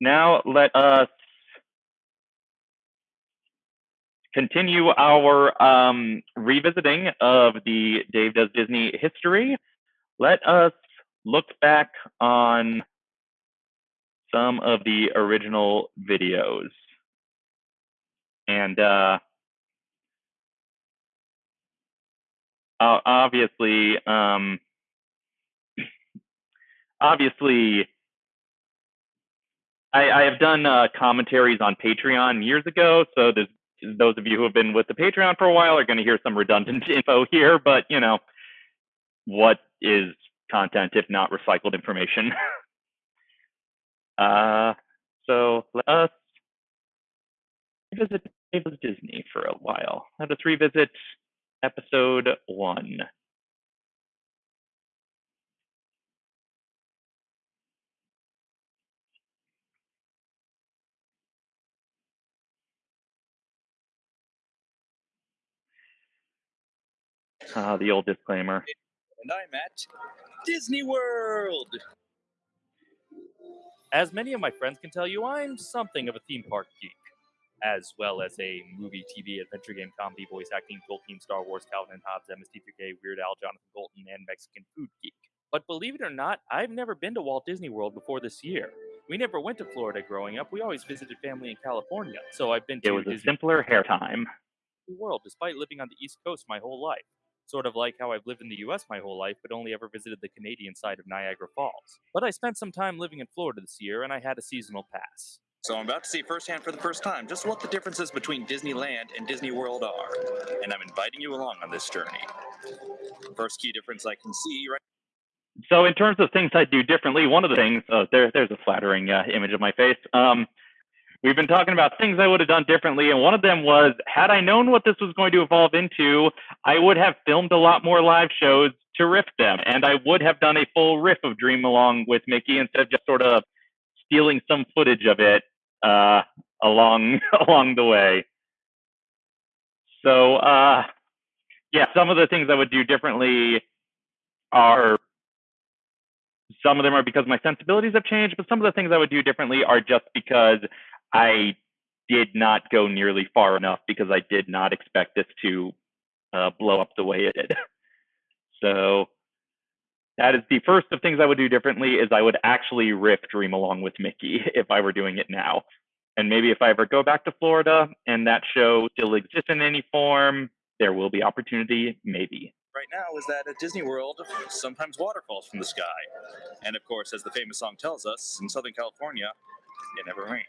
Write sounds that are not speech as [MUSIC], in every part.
now let us continue our um, revisiting of the Dave Does Disney history. Let us look back on some of the original videos. And uh, obviously, um, obviously, I, I, have done uh, commentaries on Patreon years ago, so those of you who have been with the Patreon for a while are going to hear some redundant [LAUGHS] info here, but you know, what is content if not recycled information? [LAUGHS] uh, so let us revisit Disney for a while. Let us revisit episode one. Uh, the old disclaimer. And I'm at Disney World. As many of my friends can tell you, I'm something of a theme park geek, as well as a movie, TV, adventure game, comedy, voice acting, Tolkien, Star Wars, Calvin and Hobbes, MST3K, Weird Al, Jonathan Coulton, and Mexican food geek. But believe it or not, I've never been to Walt Disney World before this year. We never went to Florida growing up. We always visited family in California. So I've been to It was Disney a simpler hair time. World despite living on the East Coast my whole life sort of like how I've lived in the US my whole life, but only ever visited the Canadian side of Niagara Falls. But I spent some time living in Florida this year, and I had a seasonal pass. So I'm about to see firsthand for the first time just what the differences between Disneyland and Disney World are, and I'm inviting you along on this journey. First key difference I can see right so in terms of things I do differently, one of the things, uh, there, there's a flattering uh, image of my face. Um, we've been talking about things I would have done differently, and one of them was had I known what this was going to evolve into, I would have filmed a lot more live shows to riff them, and I would have done a full riff of Dream Along with Mickey instead of just sort of stealing some footage of it uh, along [LAUGHS] along the way. So uh, yeah, some of the things I would do differently are some of them are because my sensibilities have changed, but some of the things I would do differently are just because I did not go nearly far enough because I did not expect this to uh, blow up the way it did. [LAUGHS] so that is the first of things I would do differently is I would actually riff Dream Along with Mickey [LAUGHS] if I were doing it now. And maybe if I ever go back to Florida and that show still exists in any form, there will be opportunity, maybe. Right now is that at Disney World, sometimes water falls from the sky. And of course, as the famous song tells us, in Southern California, it never rains.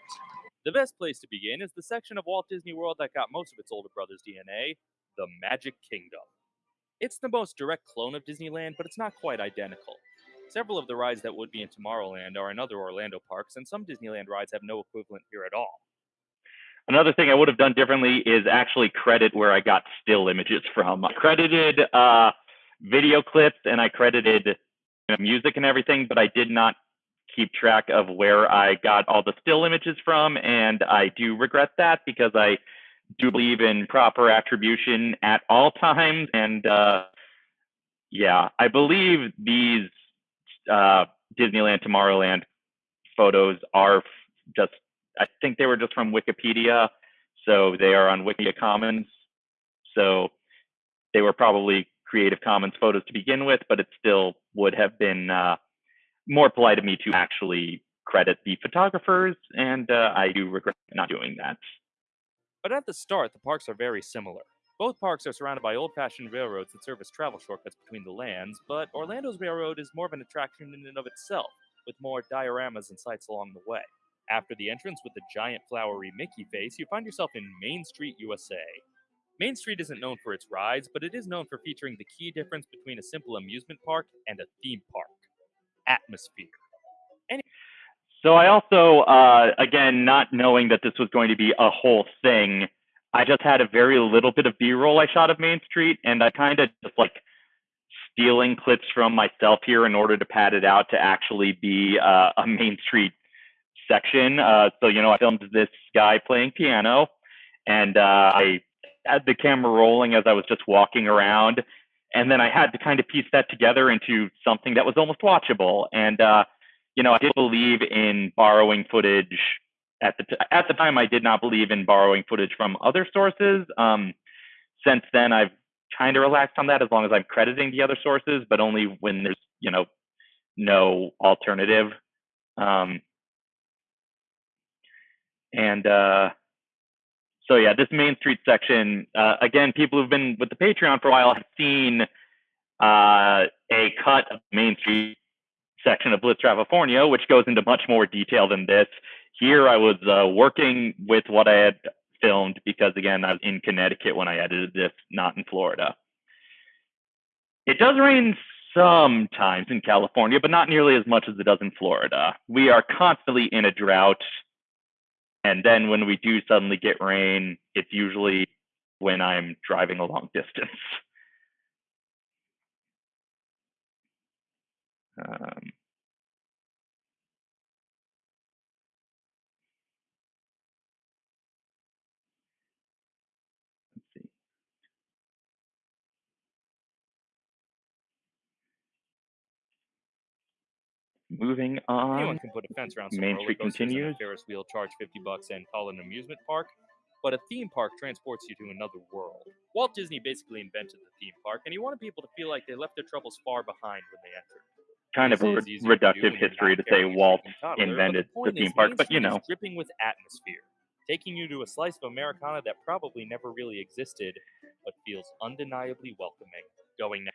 The best place to begin is the section of Walt Disney World that got most of its older brother's DNA, the Magic Kingdom. It's the most direct clone of Disneyland, but it's not quite identical. Several of the rides that would be in Tomorrowland are in other Orlando parks, and some Disneyland rides have no equivalent here at all. Another thing I would have done differently is actually credit where I got still images [LAUGHS] from. I credited uh, video clips and I credited music and everything, but I did not keep track of where I got all the still images from, and I do regret that because I do believe in proper attribution at all times. And uh, yeah, I believe these uh, Disneyland Tomorrowland photos are just, I think they were just from Wikipedia. So they are on Wikimedia Commons. So they were probably Creative Commons photos to begin with, but it still would have been uh, more polite of me to actually credit the photographers, and uh, I do regret not doing that. But at the start, the parks are very similar. Both parks are surrounded by old fashioned railroads that serve as travel shortcuts between the lands, but Orlando's railroad is more of an attraction in and of itself, with more dioramas and sights along the way. After the entrance with the giant flowery Mickey face, you find yourself in Main Street, USA. Main Street isn't known for its rides, but it is known for featuring the key difference between a simple amusement park and a theme park atmosphere. So I also, uh, again, not knowing that this was going to be a whole thing, I just had a very little bit of B-roll I shot of Main Street, and I kind of just like stealing clips from myself here in order to pad it out to actually be uh, a Main Street section. Uh, so you know, I filmed this guy playing piano, and uh, I had the camera rolling as I was just walking around, and then I had to kind of piece that together into something that was almost watchable. And uh, you know, I did believe in borrowing footage at the t- at the time. I did not believe in borrowing footage from other sources. Um, since then, I've kind of relaxed on that as long as I'm crediting the other sources, but only when there's you know no alternative. Um, and uh, so yeah, this Main Street section uh, again, people who've been with the Patreon for a while have seen uh, a cut of Main Street section of Blitz California, which goes into much more detail than this. Here, I was uh, working with what I had filmed because, again, I was in Connecticut when I edited this, not in Florida. It does rain sometimes in California, but not nearly as much as it does in Florida. We are constantly in a drought. And then when we do suddenly get rain, it's usually when I'm driving a long [LAUGHS] distance. Um, Moving on. Anyone on. can put a fence around some Main Street coasters and a continues. Ferris wheel, charge 50 bucks, and call it an amusement park. But a theme park transports you to another world. Walt Disney basically invented the theme park, and he wanted people to feel like they left their troubles far behind when they entered. Kind of a re- easier to reductive history to say Walt toddler, invented but the theme park, but you know. dripping with atmosphere, taking you to a slice of Americana that probably never really existed, but feels undeniably welcoming. Going now.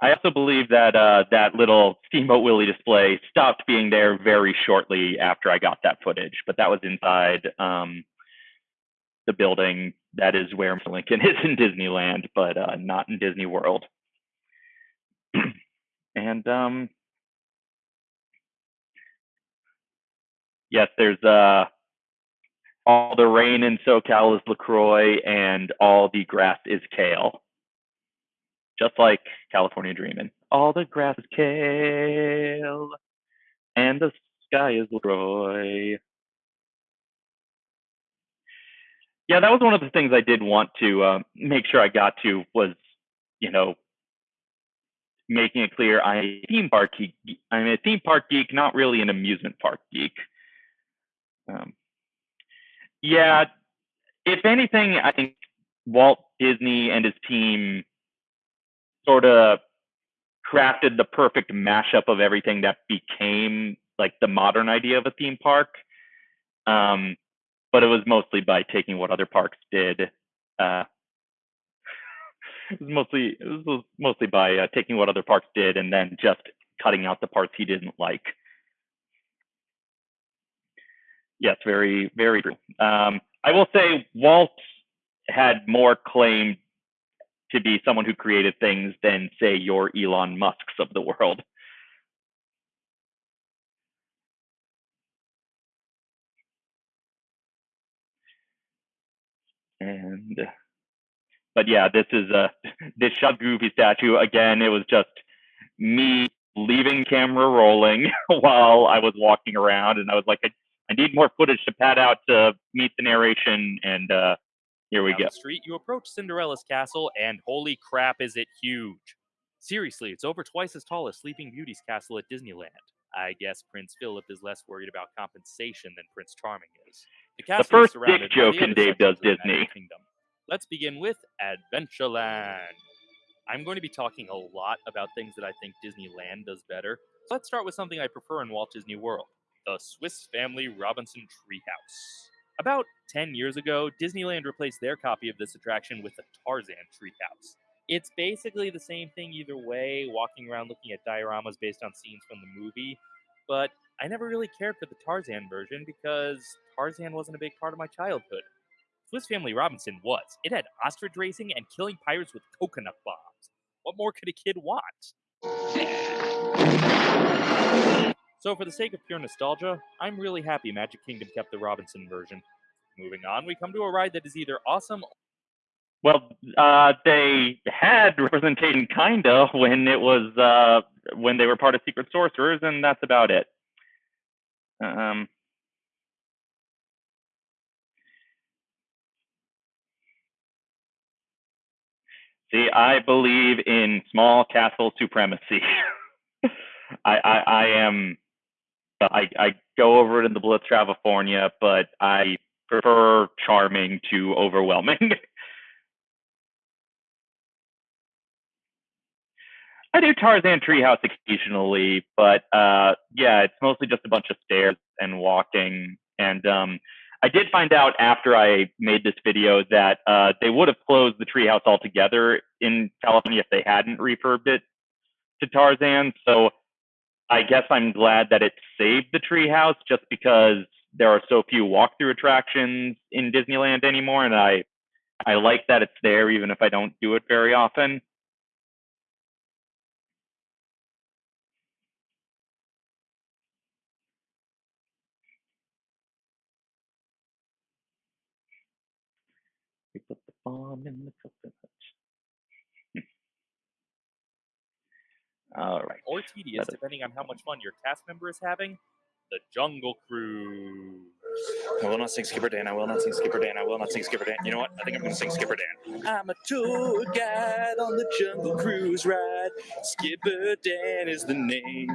I also believe that uh, that little Steamboat Willie display stopped being there very shortly after I got that footage, but that was inside um, the building that is where. Lincoln is in Disneyland, but uh, not in Disney World. [CLEARS THROAT] and um, yes, there's uh, all the rain in SoCal is LaCroix, and all the grass is kale just like California Dreamin'. All the grass is kale, and the sky is LaCroix. Yeah, that was one of the things I did want to uh, make sure I got to was, you know, making it clear I'm a theme park geek. I'm a theme park geek, not really an amusement park geek. Um, yeah, if anything, I think Walt Disney and his team sort of crafted the perfect mashup of everything that became like the modern idea of a theme park. Um, but it was mostly by taking what other parks did. Uh, [LAUGHS] it was mostly it was mostly by uh, taking what other parks did and then just cutting out the parts he didn't like. Yes, very very true. Um, I will say Walt had more claim to be someone who created things than say your Elon Musks of the world. And but yeah, this is a [LAUGHS] this shot goofy statue again. It was just me leaving camera rolling [LAUGHS] while I was walking around, and I was like, I, I need more footage to pad out to meet the narration, and uh, here we Down go. the street, you approach Cinderella's castle, and holy crap, is it huge! Seriously, it's over twice as tall as Sleeping Beauty's castle at Disneyland. I guess Prince Philip is less worried about compensation than Prince Charming is. The castle is first dick surrounded by joke the in Dave Does the Disney. Kingdom. Let's begin with Adventureland. I'm going to be talking a lot about things that I think Disneyland does better. So let's start with something I prefer in Walt Disney World the Swiss Family Robinson Treehouse. About 10 years ago, Disneyland replaced their copy of this attraction with the Tarzan Treehouse. It's basically the same thing either way, walking around looking at dioramas based on scenes from the movie, but I never really cared for the Tarzan version because Tarzan wasn't a big part of my childhood. Swiss Family Robinson was. It had ostrich racing and killing pirates with coconut bombs. What more could a kid want? So, for the sake of pure nostalgia, I'm really happy Magic Kingdom kept the Robinson version. Moving on, we come to a ride that is either awesome Well, uh, they had representation kinda when it was uh, when they were part of Secret Sorcerers, and that's about it. Um, see, I believe in small castle supremacy. [LAUGHS] I, I, I am I, I go over it in the Blitz California, but I prefer charming to overwhelming. [LAUGHS] I do Tarzan Treehouse occasionally, but uh, yeah, it's mostly just a bunch of stairs and walking. And um, I did find out after I made this video that uh, they would have closed the treehouse altogether in California if they hadn't refurbed it to Tarzan. So I guess I'm glad that it saved the treehouse just because there are so few walkthrough attractions in Disneyland anymore, and I I like that it's there even if I don't do it very often. We put the bomb in the coconut. All right. Or tedious, depending on how much fun your cast member is having. The Jungle Cruise. I will not sing Skipper Dan. I will not sing Skipper Dan. I will not sing Skipper Dan. You know what? I think I'm going to sing Skipper Dan. I'm a tour guide on the Jungle Cruise ride. Skipper Dan is the name.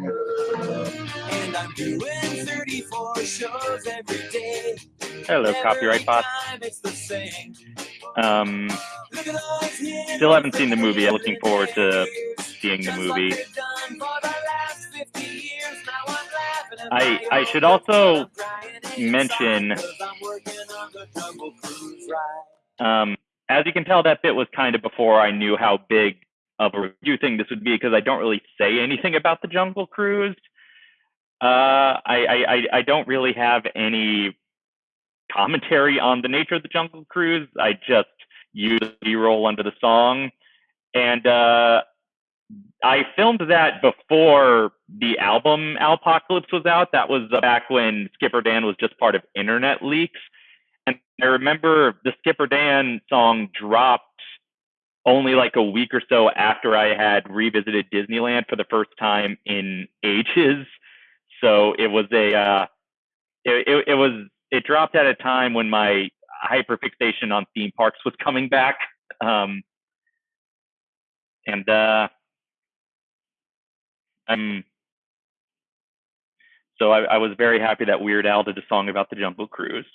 And I'm doing 34 shows every day. Hello, copyright bot. Time it's the same. Um, Look at all these years Still haven't seen the movie. I'm looking forward to. Seeing the movie. they've done for the last 50 years. Now I'm laughing at I- I should also but I'm crying inside mention- 'cause I'm working on the Jungle Cruise ride. Um, as you can tell, that bit was kind of before I knew how big of a review thing this would be because I don't really say anything about the Jungle Cruise. Uh, I, I, I, I don't really have any commentary on the nature of the Jungle Cruise. I just use B-roll under the song, and uh, I filmed that before the album Alpocalypse was out. That was uh, back when Skipper Dan was just part of Internet Leaks. And I remember the Skipper Dan song dropped only like a week or so after I had revisited Disneyland for the first time in ages. So it was a, uh, it, it, it was, it dropped at a time when my hyperfixation on theme parks was coming back. Um, and, uh, I'm, so I, I was very happy that Weird Al did a song about the Jungle Cruise.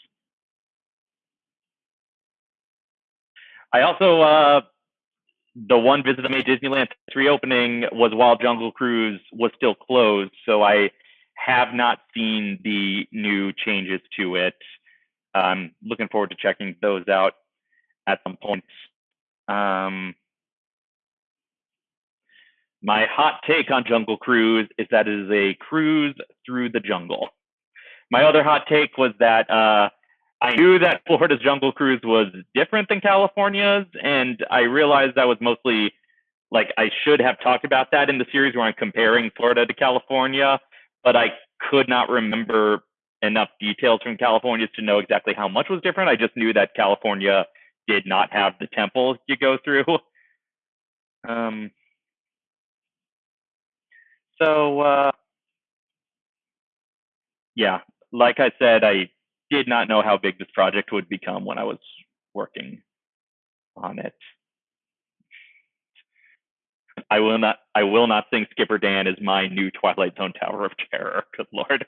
I also uh, the one visit I made Disneyland reopening was while Jungle Cruise was still closed, so I have not seen the new changes to it. I'm looking forward to checking those out at some point. Um, my hot take on Jungle Cruise is that it is a cruise through the jungle. My other hot take was that uh, I knew that [LAUGHS] Florida's Jungle Cruise was different than California's, and I realized that was mostly like I should have talked about that in the series where I'm comparing Florida to California, but I could not remember enough details from California to know exactly how much was different. I just knew that California did not have the temples you go through. [LAUGHS] Um, so, uh, yeah, like I said, I did not know how big this project would become when I was working on it. I will not I will not sing Skipper Dan is my new Twilight Zone Tower of Terror. [LAUGHS] Good lord.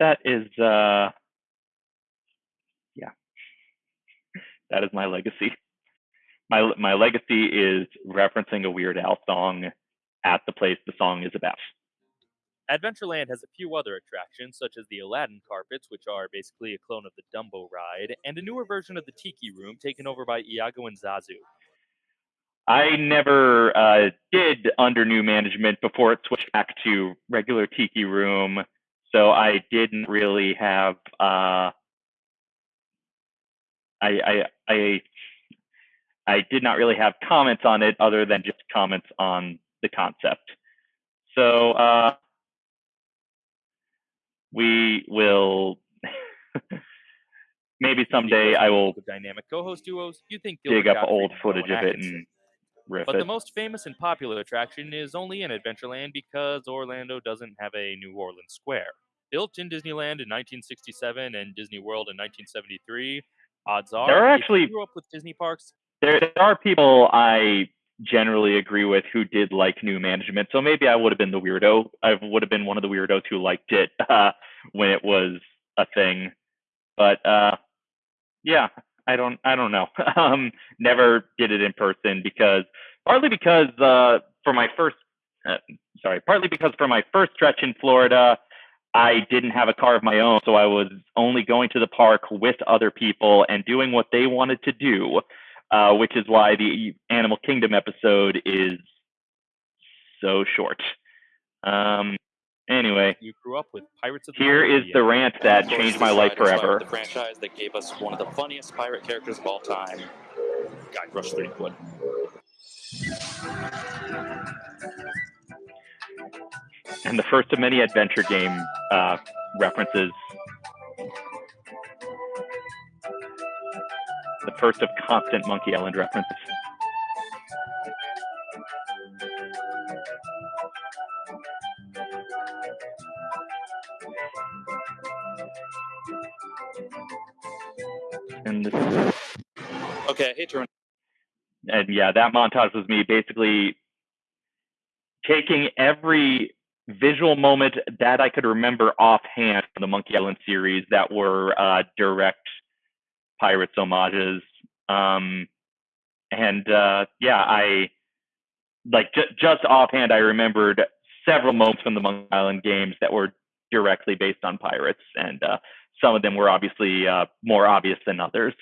That is uh yeah. That is my legacy. My my legacy is referencing a Weird Al song at the place the song is about. Adventureland has a few other attractions, such as the Aladdin carpets, which are basically a clone of the Dumbo ride, and a newer version of the Tiki Room taken over by Iago and Zazu. I never uh, did under new management before it switched back to regular Tiki Room, so I didn't really have. Uh, I, I I I did not really have comments on it other than just comments on the concept. So uh, we will [LAUGHS] maybe someday I will dynamic co-host duos. You think dig Gilbert up Gottfried old footage of it and riff But it. the most famous and popular attraction is only in Adventureland because Orlando doesn't have a New Orleans Square. Built in Disneyland in 1967 and Disney World in 1973, odds are There are actually- grew up with Disney parks, there, there are people I generally agree with who did like new management. So maybe I would have been the weirdo. I would have been one of the weirdos who liked it [LAUGHS] uh, when it was a thing. But uh, yeah, I don't I don't know. [LAUGHS] um, never did it in person because partly because uh, for my first uh, sorry, partly because for my first stretch in Florida, I didn't have a car of my own, so I was only going to the park with other people and doing what they wanted to do, uh, which is why the Animal Kingdom episode is so short. Um, anyway, You grew up with Pirates of the here is the rant that changed my life forever. The franchise that gave us one of the funniest pirate characters of all time, Guy Rush Threepwood. and the first of many adventure game uh, references. The first of constant Monkey Island references. And this Okay, I hate to run. and yeah, that montage was me basically taking every visual moment that I could remember offhand from the Monkey Island series that were uh, direct Pirates homages. Um, and uh, yeah, I like ju- just offhand, I remembered several moments from the Monkey Island games that were directly based on pirates, and uh, some of them were obviously uh, more obvious than others.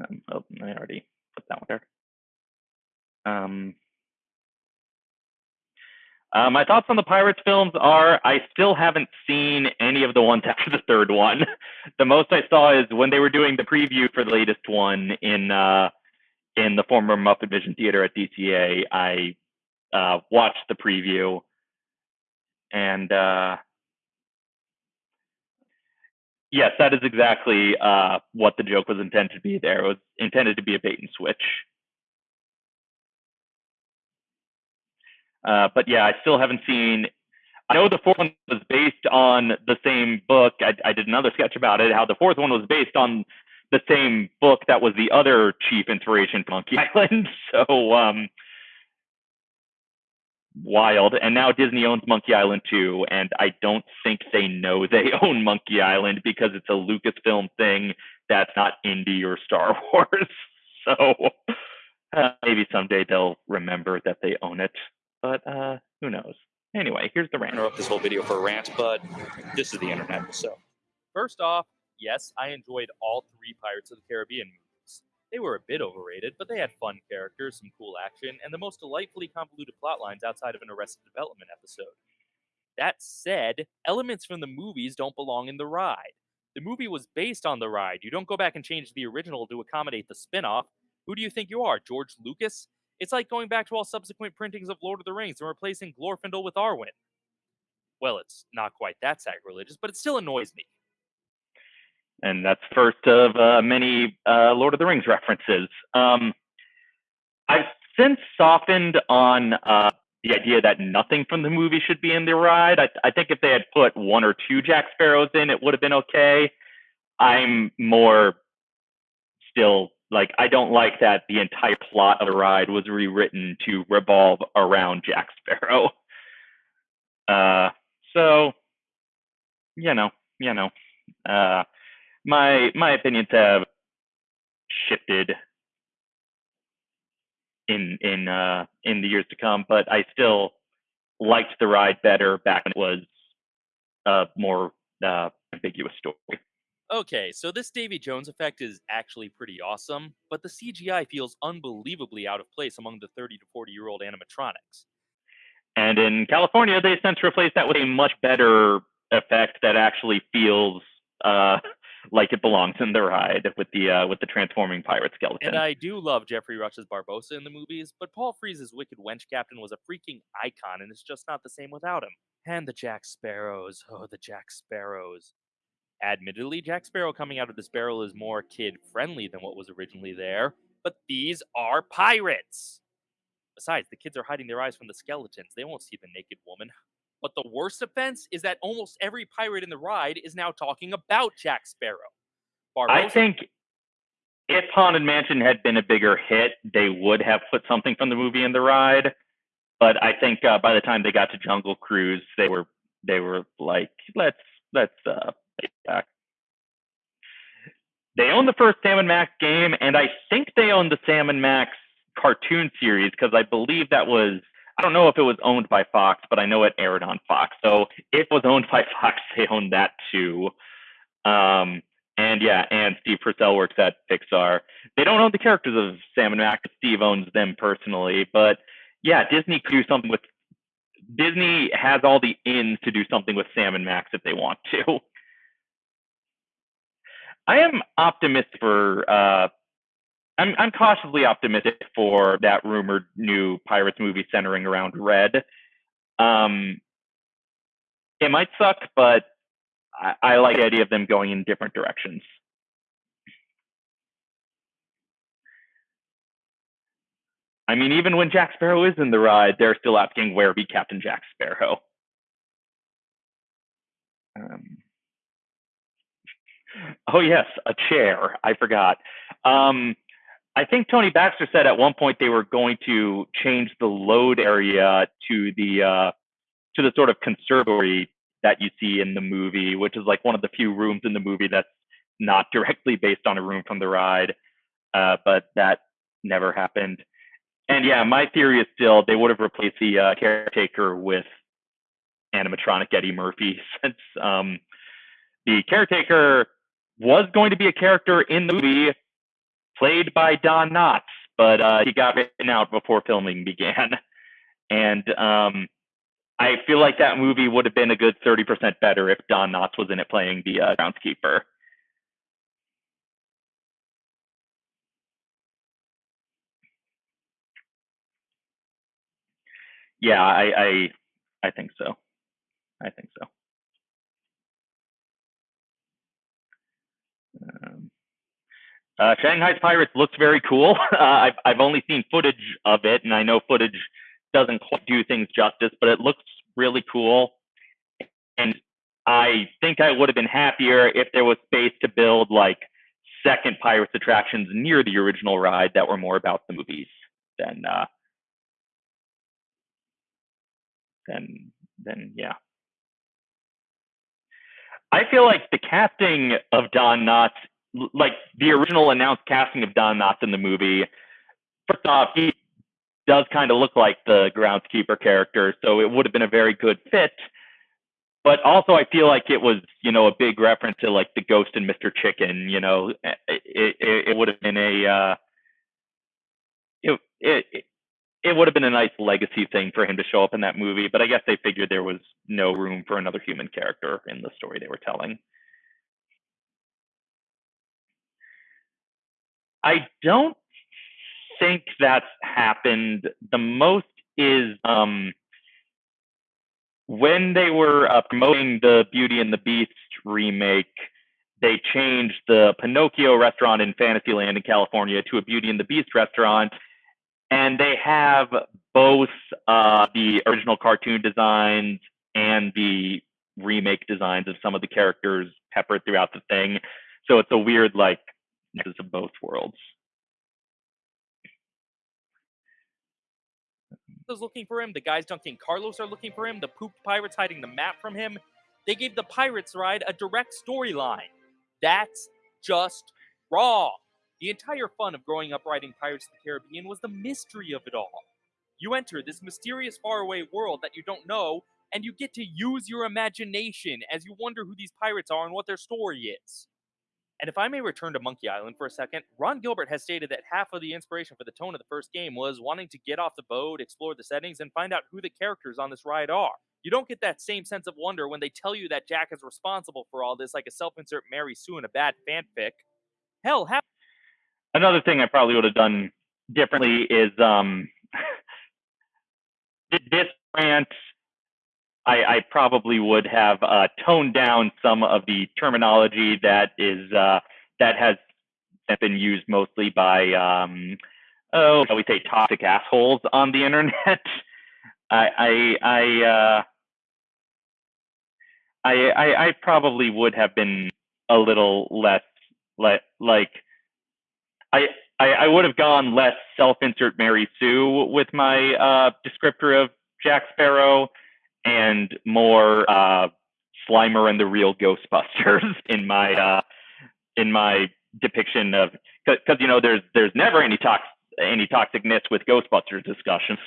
Um, oh, I already put that one there. Um, uh, my thoughts on the Pirates films are I still haven't seen any of the ones [LAUGHS] after the third one. the most I saw is when they were doing the preview for the latest one in uh, in the former Muppet Vision Theater at DCA. I uh, watched the preview, and uh, yes, that is exactly uh, what the joke was intended to be. There it was intended to be a bait and switch. Uh, but yeah, I still haven't seen. I know the fourth one was based on the same book. I, I did another sketch about it. How the fourth one was based on the same book that was the other chief inspiration for Monkey [LAUGHS] Island. So um, wild. And now Disney owns Monkey Island too, and I don't think they know they [LAUGHS] own Monkey Island because it's a Lucasfilm thing that's not indie or Star [LAUGHS] Wars. So uh, maybe someday they'll remember that they own it but uh, who knows? Anyway, here's the rant. I interrupt this whole video for a rant, but this is the internet, so. First off, yes, I enjoyed all three Pirates of the Caribbean movies. They were a bit overrated, but they had fun characters, some cool action, and the most delightfully convoluted plotlines outside of an Arrested Development episode. That said, elements from the movies don't belong in the ride. The movie was based on the ride. You don't go back and change the original to accommodate the spin off. Who do you think you are, George Lucas? It's like going back to all subsequent printings of Lord of the Rings and replacing Glorfindel with Arwen. Well, it's not quite that sacrilegious, but it still annoys me. And that's first of uh, many uh, Lord of the Rings references. Um, I've since softened on uh, the idea that nothing from the movie should be in the ride. I, I think if they had put one or two Jack Sparrows in, it would have been okay. I'm more still like I don't like that the entire plot of the ride was rewritten to revolve around Jack Sparrow. [LAUGHS] Uh, so you know, you know, uh, my my opinions have shifted in in uh, in the years to come, but I still liked the ride better back when it was a more uh, ambiguous story. Okay, so this Davy Jones effect is actually pretty awesome, but the CGI feels unbelievably out of place among the 30 to 40 year old animatronics. And in California, they since replaced that with a much better effect that actually feels uh, [LAUGHS] like it belongs in the ride with the uh, with the transforming pirate skeleton. And I do love Geoffrey Rush's Barbossa in the movies, but Paul Frees's Wicked Wench Captain was a freaking icon, and it's just not the same without him. And the Jack Sparrows. Oh, the Jack Sparrows. Admittedly, Jack Sparrow coming out of this barrel is more kid friendly than what was originally there, but these are pirates! Besides, the kids are hiding their eyes from the skeletons. They won't see the naked woman. But the worst offense is that almost every pirate in the ride is now talking about Jack Sparrow. I think if Haunted Mansion had been a bigger hit, they would have put something from the movie in the ride. But I think uh, by the time they got to Jungle Cruise, they were they were like, let's let's uh, back. They own the first Sam and Max game, and I think they own the Sam and Max cartoon series because I believe that was I don't know if it was owned by Fox, but I know it aired on Fox. So if it was owned [LAUGHS] by Fox, they owned that too. Um, and yeah, and Steve Purcell works at Pixar. They don't own the characters of Sam and Max. Steve owns them personally, but yeah, Disney could do something with. Disney has all the ins to do something with Sam and Max if they want to. [LAUGHS] I am optimistic for. Uh, I'm I'm cautiously optimistic for that rumored new Pirates movie centering around Red. Um, it might suck, but I, I like the idea of them going in different directions. I mean, even when Jack Sparrow is in the ride, they're still asking where be Captain Jack Sparrow. Um, oh yes, a chair. I forgot. Um, I think Tony Baxter said at one point they were going to change the load area to the uh, to the sort of conservatory that you see in the movie, which is like one of the few rooms in the movie that's not directly based on a room from the ride. Uh, but that never happened. And yeah, my theory is still they would have replaced the uh, caretaker with animatronic Eddie Murphy, [LAUGHS] since um, the caretaker was going to be a character in the movie played by Don Knotts, but uh, he got written out before filming began. [LAUGHS] And um, I feel like that movie would have been a good 30% better if Don Knotts was in it playing the uh, groundskeeper. Yeah, I, I, I think so. I think so. Um, uh, Shanghai's Pirates looks very cool. [LAUGHS] Uh, I've I've only seen footage of it, and I know footage doesn't quite do things justice, but it looks really cool. And I think I would have been happier if there was space to build like second Pirates attractions near the original ride that were more about the movies than uh, than than yeah. I feel like the casting of Don Knotts, like the original announced casting of Don Knotts in the movie, first off, he does kind of look like the groundskeeper character, so it would have been a very good fit. But also, I feel like it was, you know, a big reference to like the Ghost and Mr. Chicken. You know, it it, it would have been a uh, it, it it would have been a nice legacy thing for him to show up in that movie. But I guess they figured there was no room for another human character in the story they were telling. I don't think that's happened. The most is um, when they were uh, promoting the Beauty and the Beast remake. They changed the Pinocchio restaurant in Fantasyland in California to a Beauty and the Beast restaurant, and they have both uh, the original cartoon designs and the remake designs of some of the characters peppered throughout the thing. So it's a weird like nexus of both worlds. is looking for him. The guys dunking Carlos are looking for him. The pooped pirates hiding the map from him. They gave the Pirates ride a direct storyline. That's just wrong. The entire fun of growing up riding Pirates of the Caribbean was the mystery of it all. You enter this mysterious faraway world that you don't know, and you get to use your imagination as you wonder who these pirates are and what their story is. And if I may return to Monkey Island for a second, Ron Gilbert has stated that half of the inspiration for the tone of the first game was wanting to get off the boat, explore the settings, and find out who the characters on this ride are. You don't get that same sense of wonder when they tell you that Jack is responsible for all this, like a self insert Mary Sue in a bad fanfic. Hell, half. Another thing I probably would have done differently is um, [LAUGHS] this rant I, I probably would have uh, toned down some of the terminology that is uh, that has been used mostly by um, oh shall we say toxic assholes on the [LAUGHS] internet. I I I, uh, I I I probably would have been a little less like like I, I would have gone less self-insert Mary Sue with my uh, descriptor of Jack Sparrow, and more uh, Slimer and the Real Ghostbusters [LAUGHS] in my uh, in my depiction of because you know there's there's never any tox any toxicness with Ghostbusters discussions.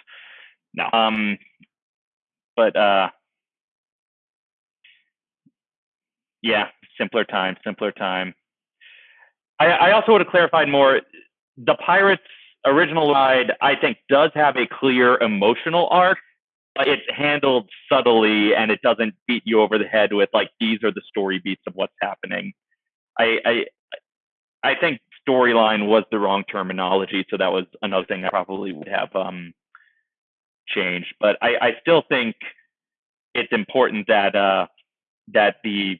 No. Um, but uh, yeah, simpler time, simpler time. I, I also would have clarified more. The Pirates original ride, I think, does have a clear emotional arc. But it's handled subtly, and it doesn't beat you over the head with like these are the story beats of what's happening. I I, I think storyline was the wrong terminology, so that was another thing I probably would have um, changed. But I, I still think it's important that uh, that the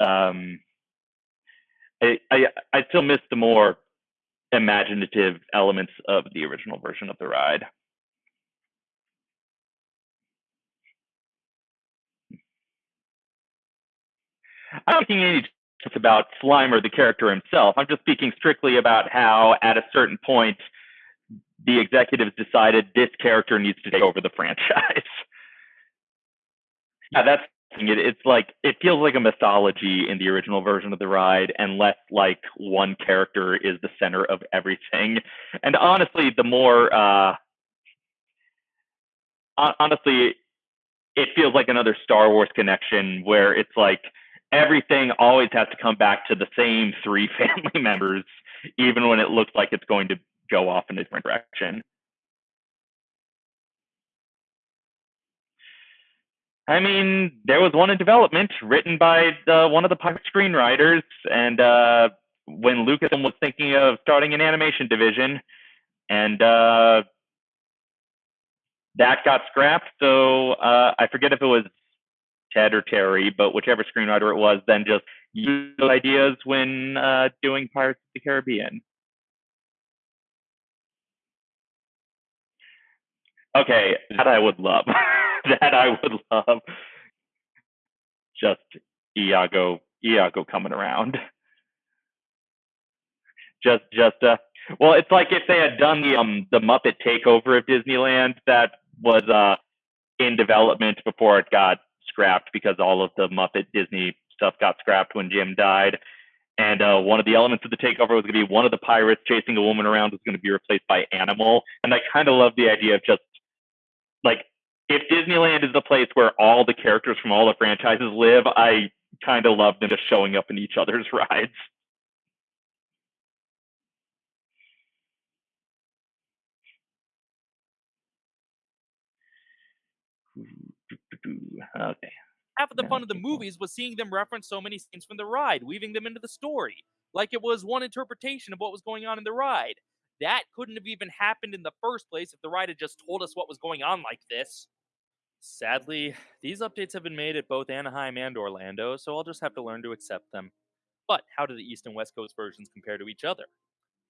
um, I, I I still miss the more imaginative elements of the original version of the ride. I'm not making any just about Slimer, the character himself. I'm just speaking strictly about how, at a certain point, the executives decided this character needs to take over the franchise. [LAUGHS] yeah, that's it, it's like it feels like a mythology in the original version of the ride and less like one character is the center of everything. And honestly the more uh honestly it feels like another star wars connection where it's like everything always has to come back to the same three [LAUGHS] family members even when it looks like it's going to go off in a different direction I mean, there was one in development written by the, one of the pirate screenwriters, and uh, when Lucasfilm was thinking of starting an animation division, and uh, that got scrapped. So uh, I forget if it was Ted or Terry, but whichever screenwriter it was, then just used ideas when uh, doing Pirates of the Caribbean. Okay, that I would love. [LAUGHS] that I would love. Just Iago, Iago coming around. Just, just, uh, well, it's like if they had done the um the Muppet takeover of Disneyland that was uh in development before it got scrapped because all of the Muppet Disney stuff got scrapped when Jim died. And uh, one of the elements of the takeover was going to be one of the pirates chasing a woman around was going to be replaced by Animal. And I kind of love the idea of just like if Disneyland is the place where all the characters from all the franchises live, I kind of love them just showing up in each other's [LAUGHS] rides. Okay. Half of the fun of the movies was seeing them reference so many scenes from the ride, weaving them into the story, like it was one interpretation of what was going on in the ride. That couldn't have even happened in the first place if the ride had just told us what was going on like this. Sadly, these updates have been made at both Anaheim and Orlando, so I'll just have to learn to accept them. But how do the East and West Coast versions compare to each other?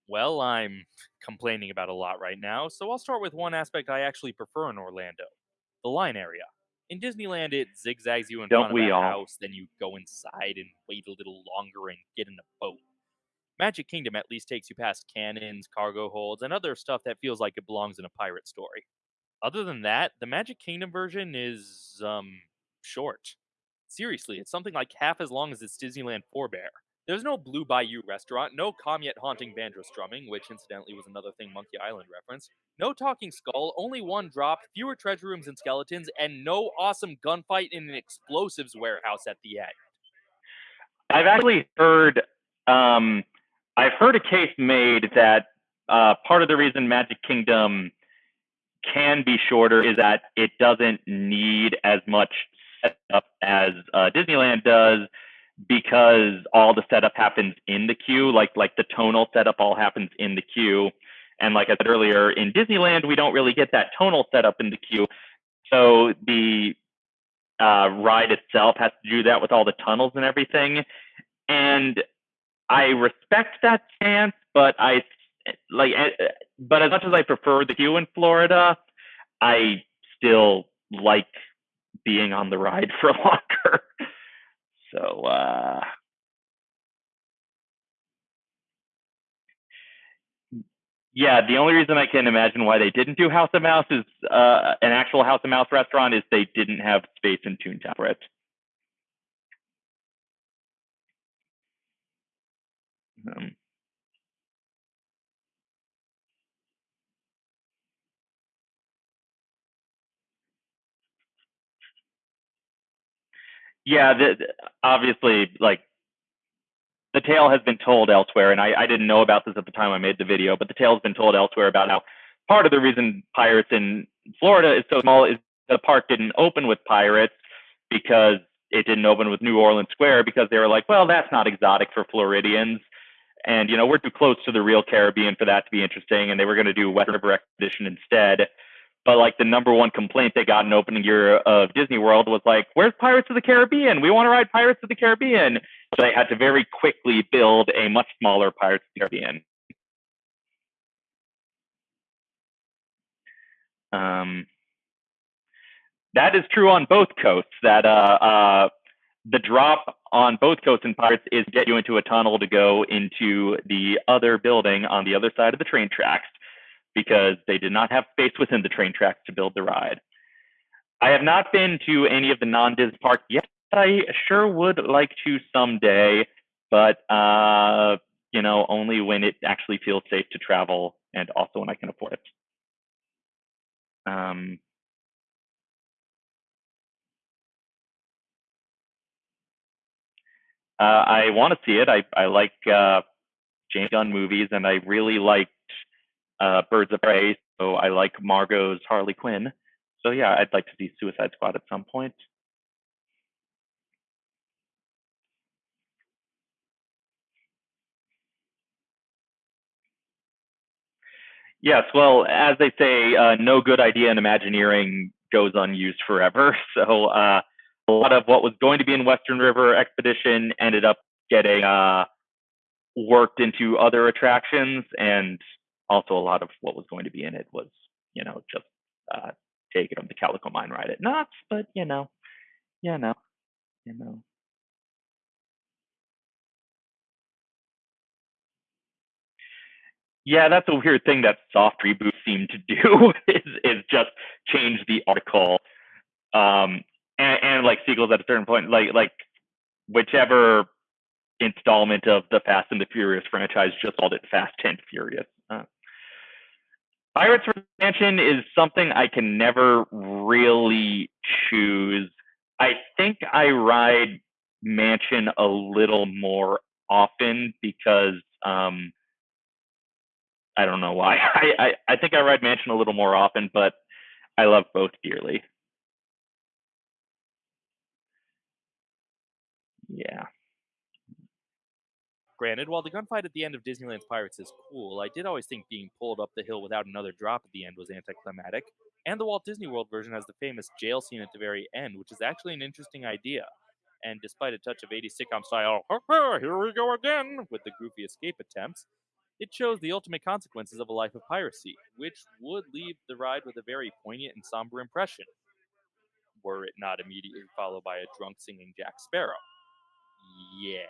Well, I'm [LAUGHS] complaining about a lot right now, so I'll start with one aspect I actually prefer in Orlando the line area. In Disneyland, it zigzags you in Don't front of the house, then you go inside and wait a little longer and get in a boat. Magic Kingdom at least takes you past cannons, cargo holds, and other stuff that feels like it belongs in a pirate story. Other than that, the Magic Kingdom version is um short. Seriously, it's something like half as long as its Disneyland forebear. There's no Blue Bayou restaurant, no calm yet haunting banjo strumming, which incidentally was another thing Monkey Island referenced. No talking skull, only one drop, fewer treasure rooms and skeletons, and no awesome gunfight in an explosives warehouse at the end. I've actually heard um, I've heard a case made that uh, part of the reason Magic Kingdom can be shorter is that it doesn't need as much setup as uh, Disneyland does because all the setup happens in the queue. Like like the tonal setup all happens in the queue. And like I said earlier, in Disneyland we don't really get that tonal setup in the queue. So the uh, ride itself has to do that with all the tunnels and everything. And I respect that stance, but I like, eh, but as much as I prefer the queue in Florida, I still like being on the ride [LAUGHS] for longer. So, uh, Yeah, the only reason I can imagine why they didn't do House of Mouse is uh, an actual House of Mouse restaurant is they didn't have space in Toontown for it. Um, yeah, the, the- obviously, like the tale has been told elsewhere, and I, I didn't know about this at the time I made the video, but the tale has been told elsewhere about how part of the reason pirates in Florida is so small is the park didn't open with pirates because it didn't open with New Orleans Square because they were like, well, that's not exotic for Floridians. And, you know, we're too close to the real Caribbean for that to be interesting. And they were going to do Western River Expedition instead. But like the number one complaint they got in opening year of Disney World was like, where's Pirates of the Caribbean? We want to ride Pirates of the Caribbean. So they had to very quickly build a much smaller Pirates of the Caribbean. Um, that is true on both coasts. That uh, uh, the drop on both coasts and Pirates is get you into a tunnel to go into the other building on the other side of the train tracks because they did not have space within the train tracks to build the ride. I have not been to any of the non-Dis parks yet. I sure would like to someday, but uh, you know, only when it actually feels safe to travel and also when I can afford it. Um, uh, I want to see it. I I like uh, James Gunn movies, and I really liked uh, Birds of Prey. So I like Margot's Harley Quinn. So yeah, I'd like to see Suicide Squad at some point. Yes, well, as they say, uh, no good idea in Imagineering goes unused forever. [LAUGHS] So uh, a lot of what was going to be in Western River Expedition ended up getting uh, worked into other attractions, and also a lot of what was going to be in it was, you know, just uh, taking them to Calico Mine ride at Knott's. But you know, you know, you know. Yeah, that's a weird thing that soft reboots seem to do [LAUGHS] is is just change the article, um, and, and like sequels at a certain point, like like whichever installment of the Fast and the Furious franchise just called it Fast and Furious. Uh, Pirates Mansion is something I can never really choose. I think I ride Mansion a little more often because um, I don't know why. [LAUGHS] I, I, I think I ride Mansion a little more often, but I love both dearly. Yeah. Granted, while the gunfight at the end of Disneyland's Pirates is cool, I did always think being pulled up the hill without another drop at the end was anticlimactic. And the Walt Disney World version has the famous jail scene at the very end, which is actually an interesting idea. And despite a touch of 80s sitcom style, here we go again, with the goofy escape attempts, it shows the ultimate consequences of a life of piracy, which would leave the ride with a very poignant and somber impression, were it not immediately followed by a drunk singing Jack Sparrow. Yeah.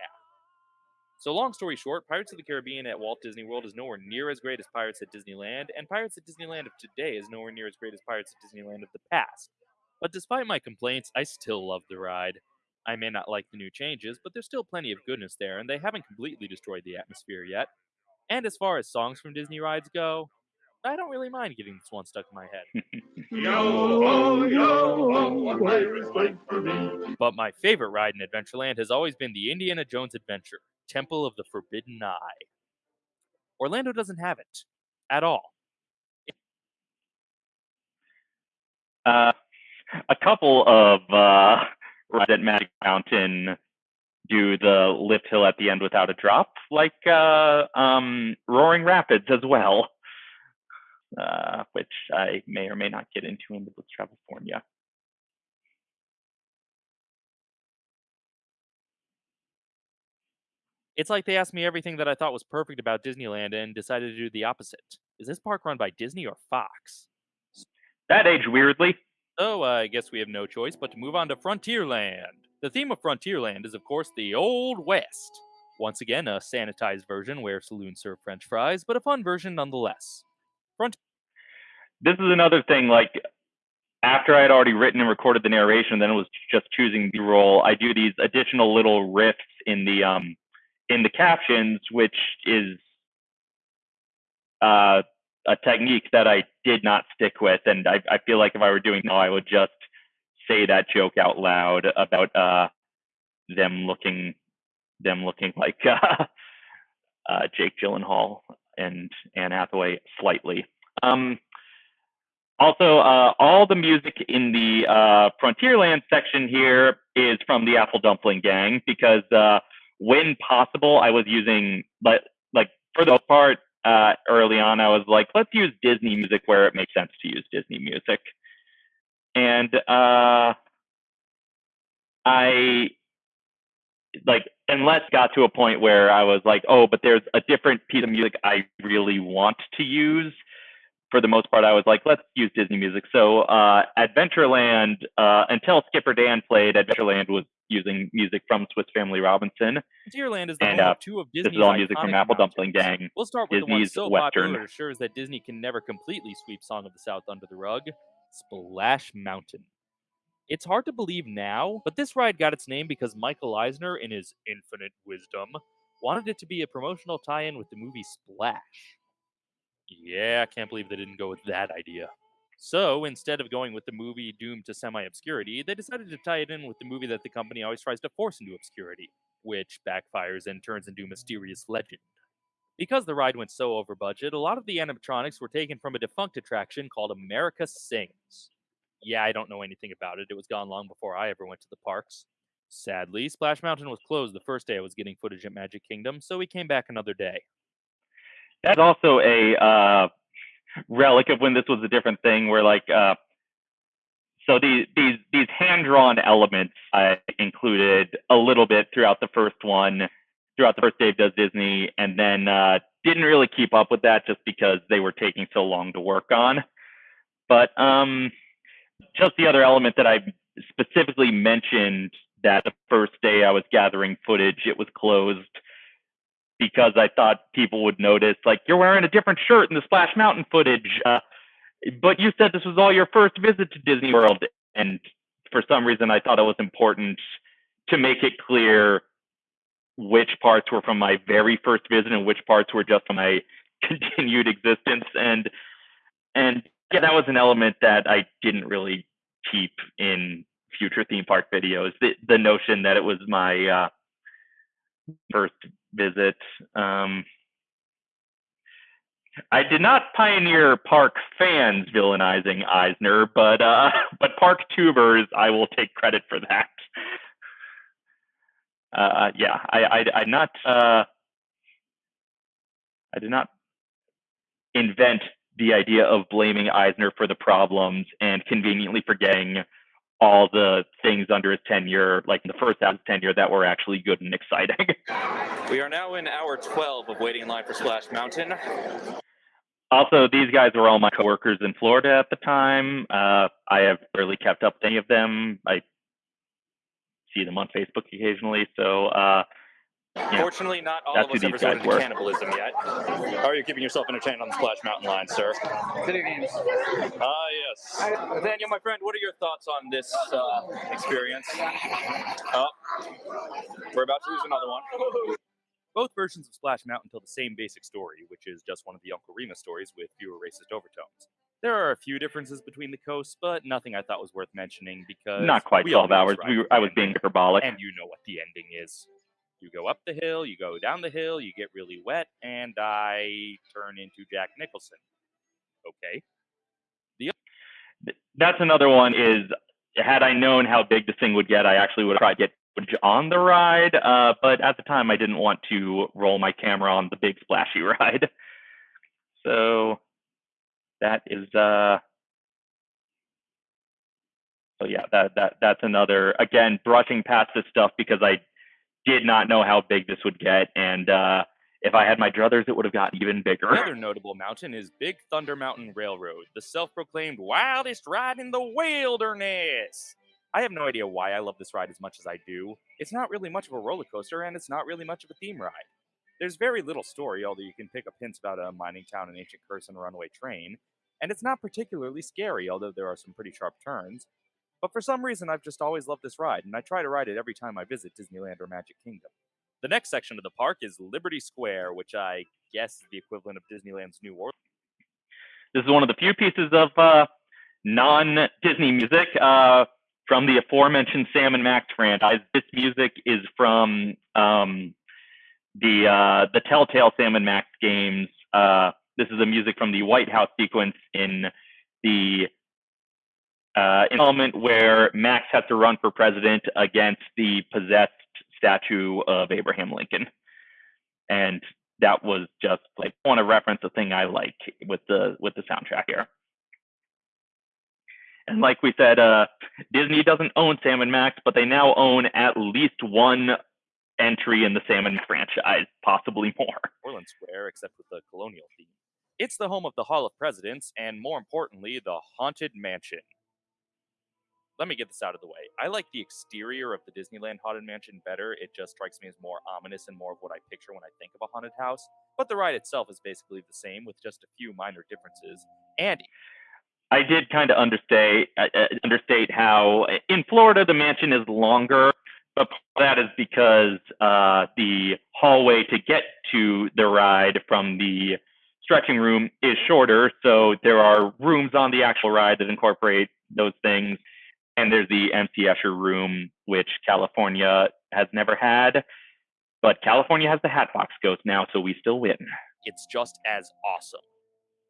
So, long story short, Pirates of the Caribbean at Walt Disney World is nowhere near as great as Pirates at Disneyland, and Pirates at Disneyland of today is nowhere near as great as Pirates at Disneyland of the past. But despite my complaints, I still love the ride. I may not like the new changes, but there's still plenty of goodness there, and they haven't completely destroyed the atmosphere yet. And as far as songs from Disney rides go, I don't really mind getting this one stuck in my head. [LAUGHS] Yo ho, yo ho, a pirate's wait for me. But my favorite ride in Adventureland has always been the Indiana Jones Adventure, Temple of the Forbidden Eye. Orlando doesn't have it at all. Uh, a couple of uh, rides at Magic Mountain do the lift hill at the end without a drop, like uh, um, Roaring Rapids as well, uh, which I may or may not get into in the Blitz Travel Forum. Yeah. It's like they asked me everything that I thought was perfect about Disneyland and decided to do the opposite. Is this park run by Disney or Fox? That aged weirdly. So I guess we have no choice but to move on to Frontierland. The theme of Frontierland is, of course, the Old West. Once again, a sanitized version where saloons serve french fries, but a fun version nonetheless. This is another thing like after I had already written and recorded the narration, then it was just choosing the role. I do these additional little riffs in the um in the captions, which is uh, a technique that I did not stick with, and I, I feel like if I were doing now, I would just say that joke out loud about uh them looking them looking like [LAUGHS] uh, Jake Gyllenhaal and Anne Hathaway slightly. Um, also, uh, all the music in the uh, Frontierland section here is from the Apple Dumpling Gang because uh, when possible, I was using, but like for the most part, uh, early on, I was like, let's use Disney music where it makes sense to use Disney music. And uh, I like unless got to a point where I was like, oh, but there's a different piece of music I really want to use for the most part, I was like, let's use Disney music. So uh, Adventureland, uh, until Skipper Dan played, Adventureland was using music from Swiss Family Robinson. Frontierland is the And, uh, of two of This is all music from Apple Dumpling mountains. Gang. We'll start with the one so Western. popular assures that Disney can never completely sweep Song of the South under the rug Splash Mountain. It's hard to believe now, but this ride got its name because Michael Eisner, in his infinite wisdom, wanted it to be a promotional tie in with the movie Splash. Yeah, I can't believe they didn't go with that idea. So instead of going with the movie doomed to semi obscurity, they decided to tie it in with the movie that the company always tries to force into obscurity, which backfires and turns into mysterious legend. Because the ride went so over budget, a lot of the animatronics were taken from a defunct attraction called America Sings. Yeah, I don't know anything about it. It was gone long before I ever went to the parks. Sadly, Splash Mountain was closed the first day I was getting footage at Magic Kingdom, so we came back another day. That's also a uh, relic of when this was a different thing, where like, uh, so these these these hand drawn elements I included a little bit throughout the first one, throughout the first Dave Does Disney, and then uh, didn't really keep up with that just because they were taking so long to work on. But um, just the other element that I specifically mentioned that the first day I was gathering footage, it was closed because I thought people would notice, like, you're wearing a different shirt in the Splash Mountain footage. Uh, but you said this was all your first visit to Disney World. And for some reason, I thought it was important to make it clear which parts were from my very first visit and which parts were just from my [LAUGHS] continued existence. And, and yeah, that was an element that I didn't really keep in future theme park videos. The, the notion that it was my, uh, first visit. Um, I did not pioneer park fans villainizing Eisner, but uh, [LAUGHS] but park tubers, I will take credit for that. Uh, yeah, I, I, I not uh, I did not invent the idea of blaming Eisner for the problems and conveniently forgetting all the things under his tenure, like in the first half of his tenure, that were actually good and exciting. [LAUGHS] We are now in hour 12 of waiting in line for Splash Mountain. also, these guys were all my coworkers in Florida at the time. Uh, I have barely kept up with any of them. I see them on Facebook occasionally. So, uh, Yeah. Fortunately, not all That's of us who have resorted to cannibalism yet. How are you keeping yourself entertained on the Splash Mountain line, sir? Video games. Ah, yes. Daniel, my friend, what are your thoughts on this uh, experience? Oh, we're about to lose another one. Both versions of Splash Mountain tell the same basic story, which is just one of the Uncle Remus stories with fewer racist overtones. There are a few differences between the coasts, but nothing I thought was worth mentioning because not quite 12 hours. this We, were- I was being hyperbolic. and you know what the ending is. You go up the hill, you go down the hill, you get really wet, and I turn into Jack Nicholson. Okay. The That's another one is had I known how big this thing would get, I actually would have tried to get on the ride. Uh, but at the time, I didn't want to roll my camera on the big splashy [LAUGHS] ride. So that is uh so yeah, that that that's another again brushing past this stuff because I did not know how big this would get, and uh, if I had my druthers, it would have gotten even bigger. Another notable mountain is Big Thunder Mountain Railroad, the self proclaimed wildest ride in the wilderness. I have no idea why I love this ride as much as I do. It's not really much of a roller coaster, and it's not really much of a theme ride. There's very little story, although you can pick up hints about a mining town, an ancient curse, and a runaway train. And it's not particularly scary, although there are some pretty sharp turns. But for some reason, I've just always loved this ride, and I try to ride it every time I visit Disneyland or Magic Kingdom. The next section of the park is Liberty Square, which I guess is the equivalent of Disneyland's New Orleans. This is one of the few pieces of uh, non-Disney music uh, from the aforementioned Sam and Max franchise. This music is from um, the uh, the Telltale Sam and Max games. Uh, this is the music from the White House sequence in the uh, element where Max has to run for president against the possessed statue of Abraham Lincoln. And that was just like I want to reference a thing I like with the with the soundtrack here. And like we said, uh, Disney doesn't own Sam and Max, but they now own at least one entry in the Sam and franchise, possibly more. Orland Square, except with the colonial theme. It's the home of the Hall of Presidents, and more importantly, the Haunted Mansion. Let me get this out of the way. I like the exterior of the Disneyland Haunted Mansion better. It just strikes me as more ominous and more of what I picture when I think of a haunted house. But the ride itself is basically the same, with just a few minor differences. And I did kind of understate uh, uh, understate how in Florida the mansion is longer, but that is because uh, the hallway to get to the ride from the stretching room is shorter. So there are rooms on the actual ride that incorporate those things, and there's the MC Escher room, which California has never had, but California has the Hatbox Ghost now, so we still win. it's just as awesome.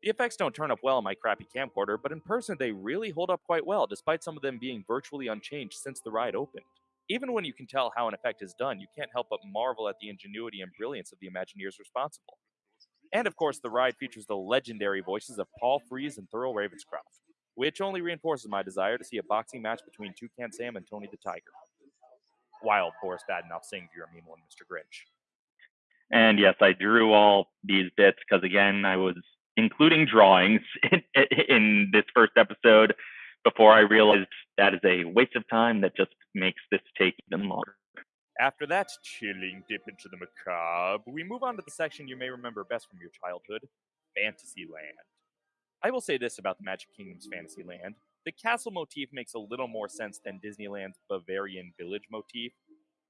The effects don't turn up well on my crappy camcorder, but in person they really hold up quite well, despite some of them being virtually unchanged since the ride opened. Even when you can tell how an effect is done, you can't help but marvel at the ingenuity and brilliance of the Imagineers responsible. And of course, the ride features the legendary voices of Paul Frees and Thurl Ravenscroft, which only reinforces my desire to see a boxing match between Toucan Sam and Tony the Tiger. While Boris Badenov sings You're a Mean One, Mr. Grinch. And yes, I drew all these bits because again, I was including drawings [LAUGHS] in, in this first episode before I realized that is a waste of time that just makes this take even longer. After that chilling dip into the macabre, we move on to the section you may remember best from your childhood Fantasyland. I will say this about the Magic Kingdom's Fantasyland the castle motif makes a little more sense than Disneyland's Bavarian village motif,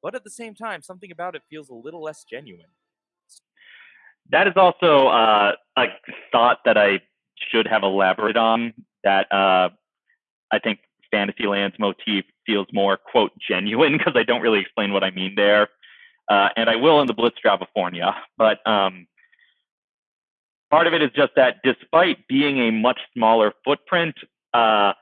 but at the same time, something about it feels a little less genuine. That is also uh, a thought that I should have elaborated on. That uh, I think Fantasyland's motif feels more quote genuine because I don't really explain what I mean there, uh, and I will in the Blitz California. But um, part of it is just that despite being a much smaller footprint, uh,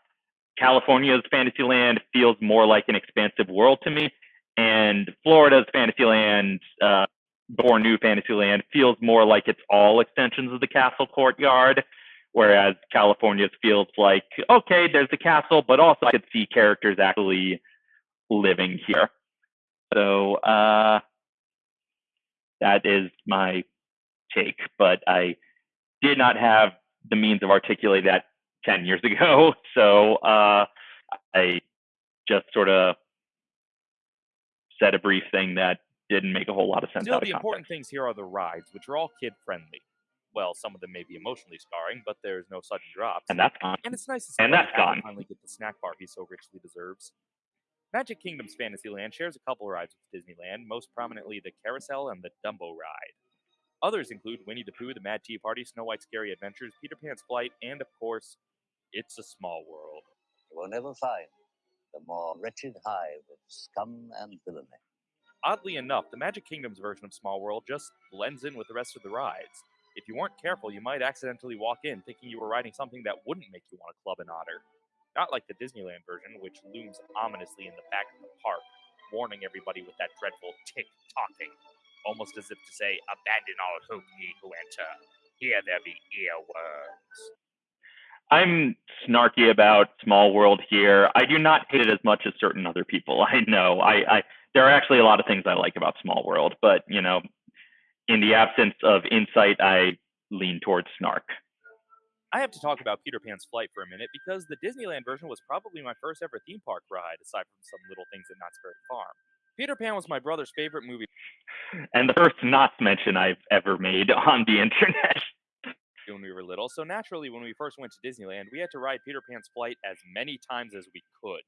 California's Fantasyland feels more like an expansive world to me, and Florida's Fantasyland, uh, new Fantasyland, feels more like it's all extensions of the castle courtyard. Whereas California's feels like, okay, there's the castle, but also I could see characters actually living here. So uh, that is my take, but I did not have the means of articulating that 10 years ago. [LAUGHS] So uh, I just sort of said a brief thing that didn't make a whole lot of sense. Still, the important things here are the rides, which are all kid friendly. Well, some of them may be emotionally scarring, but there's no sudden drops. And that's gone. And it's nice to see And that's gone. finally get the snack bar he so richly deserves. Magic Kingdom's Fantasyland shares a couple rides with Disneyland, most prominently the Carousel and the Dumbo ride. Others include Winnie the Pooh, the Mad Tea Party, Snow White's Scary Adventures, Peter Pan's Flight, and of course, It's a Small World. You will never find the more wretched hive of scum and villainy. Oddly enough, the Magic Kingdom's version of Small World just blends in with the rest of the rides. If you weren't careful, you might accidentally walk in thinking you were riding something that wouldn't make you want to club an otter. Not like the Disneyland version, which looms ominously in the back of the park, warning everybody with that dreadful tick talking, almost as if to say, Abandon all hope, ye who enter. Here there be earworms. I'm snarky about Small World here. I do not hate it as much as certain other people. [LAUGHS] I know. I, I there are actually a lot of things I like about Small World, but you know, in the absence of insight, I lean towards snark. I have to talk about Peter Pan's flight for a minute because the Disneyland version was probably my first ever theme park ride, aside from some little things at Knott's Berry Farm. Peter Pan was my brother's favorite movie And the first Knots mention I've ever made [LAUGHS] on the internet. when we were little, so naturally, when we first went to Disneyland, we had to ride Peter Pan's flight as many times as we could.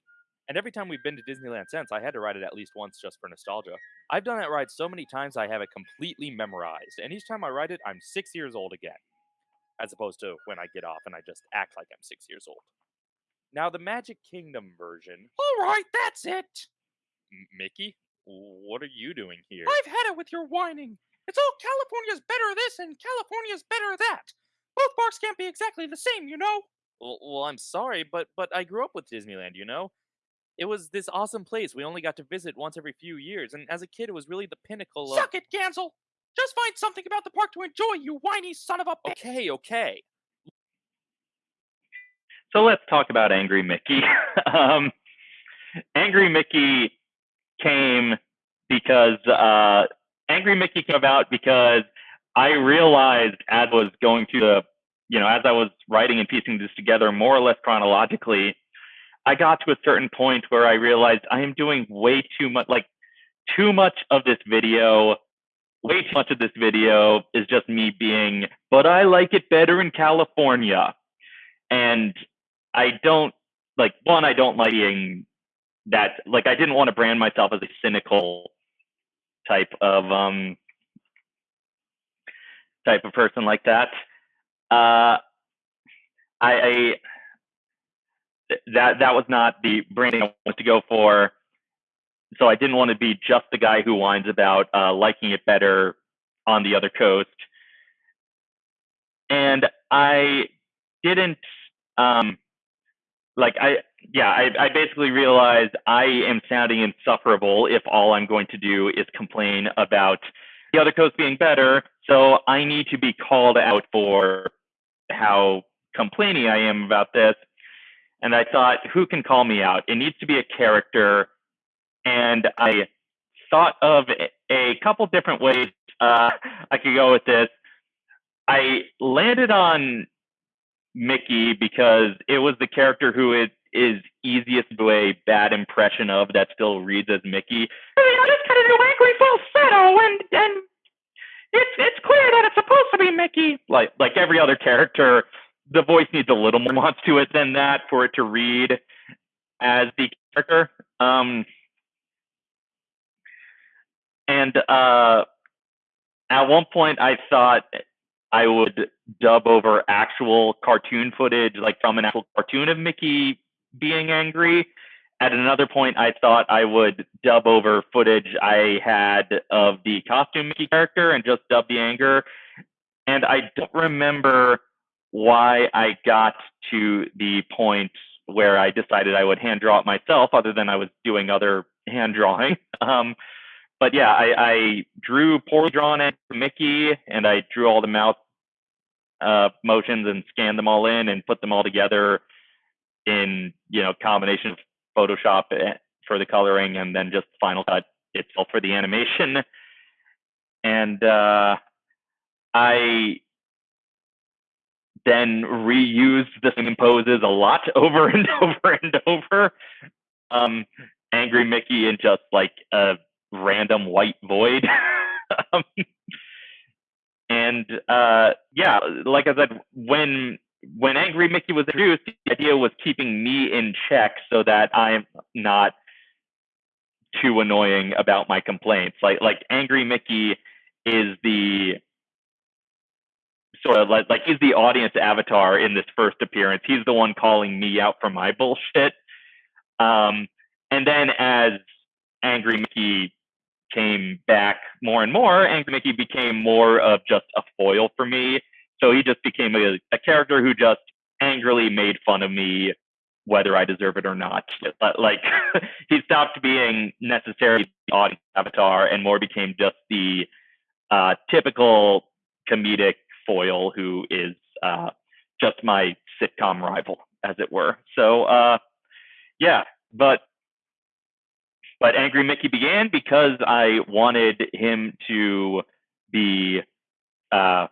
And every time we've been to Disneyland since, I had to ride it at least once just for nostalgia. I've done that ride so many times I have it completely memorized, and each time I ride it, I'm six years old again. As opposed to when I get off and I just act like I'm six years old. Now, the Magic Kingdom version. All right, that's it. M- Mickey? What are you doing here? I've had it with your whining. It's all California's better this and California's better that. Both parks can't be exactly the same, you know. Well, well, I'm sorry, but but I grew up with Disneyland, you know? It was this awesome place we only got to visit once every few years, and as a kid, it was really the pinnacle of. Suck it, Gansel. Just find something about the park to enjoy, you whiny son of a bitch. Okay, okay. So let's talk about Angry Mickey. [LAUGHS] um, Angry Mickey came because uh, Angry Mickey came about because I realized as I was going through the, you know, as I was writing and piecing this together more or less chronologically, I got to a certain point where I realized I am doing way too much, like too much of this video. Way too much of this video is just me being, but I like it better in California. And I don't like one, I don't like being that like I didn't want to brand myself as a cynical type of um type of person like that. Uh I, I that that was not the branding I wanted to go for. So I didn't want to be just the guy who whines about uh, liking it better on the other coast. And I didn't um, like I yeah I, I basically realized I am sounding insufferable if all I'm going to do is complain about the other coast being better. So I need to be called out for how complaining I am about this. And I thought, who can call me out? It needs to be a character. And I thought of a couple different ways uh, I could go with this. I landed on Mickey because it was the character who it is easiest a bad impression of that still reads as Mickey. I mean, I just got new angry falsetto, and and it's it's clear that it's supposed to be Mickey. Like like every other character, the voice needs a little more nuance to it than that for it to read as the character. Um, and uh, at one point, I thought I would dub over actual cartoon footage, like from an actual cartoon of Mickey being angry. At another point, I thought I would dub over footage I had of the costume Mickey character and just dub the anger. And I don't remember why I got to the point where I decided I would hand draw it myself, other than I was doing other hand drawing. [LAUGHS] Um, but yeah, I, I drew poorly drawn Mickey, and I drew all the mouth uh, motions and scanned them all in and put them all together in you know combination of Photoshop eh, for the coloring and then just Final Cut itself for the animation. And uh, I then reused the same poses a lot [LAUGHS] over and [LAUGHS] over and over. Um, Angry Mickey in just like a random white void. [LAUGHS] um, and uh, yeah, like I said, when when Angry Mickey was introduced, the idea was keeping me in check so that I'm not too annoying about my complaints. Like like Angry Mickey is the sort of like like he's the audience avatar in this first appearance. He's the one calling me out for my [LAUGHS] bullshit. Um, and then as Angry Mickey came back more and more, Angry Mickey became more of just a foil for me. So he just became a, a character who just angrily made fun of me, whether I deserve it or not. But like [LAUGHS] he stopped being necessarily the audience avatar and more became just the uh, typical comedic foil who is uh, just my sitcom rival, as it were. So uh, yeah, but but Angry Mickey began because I wanted him to be, uh,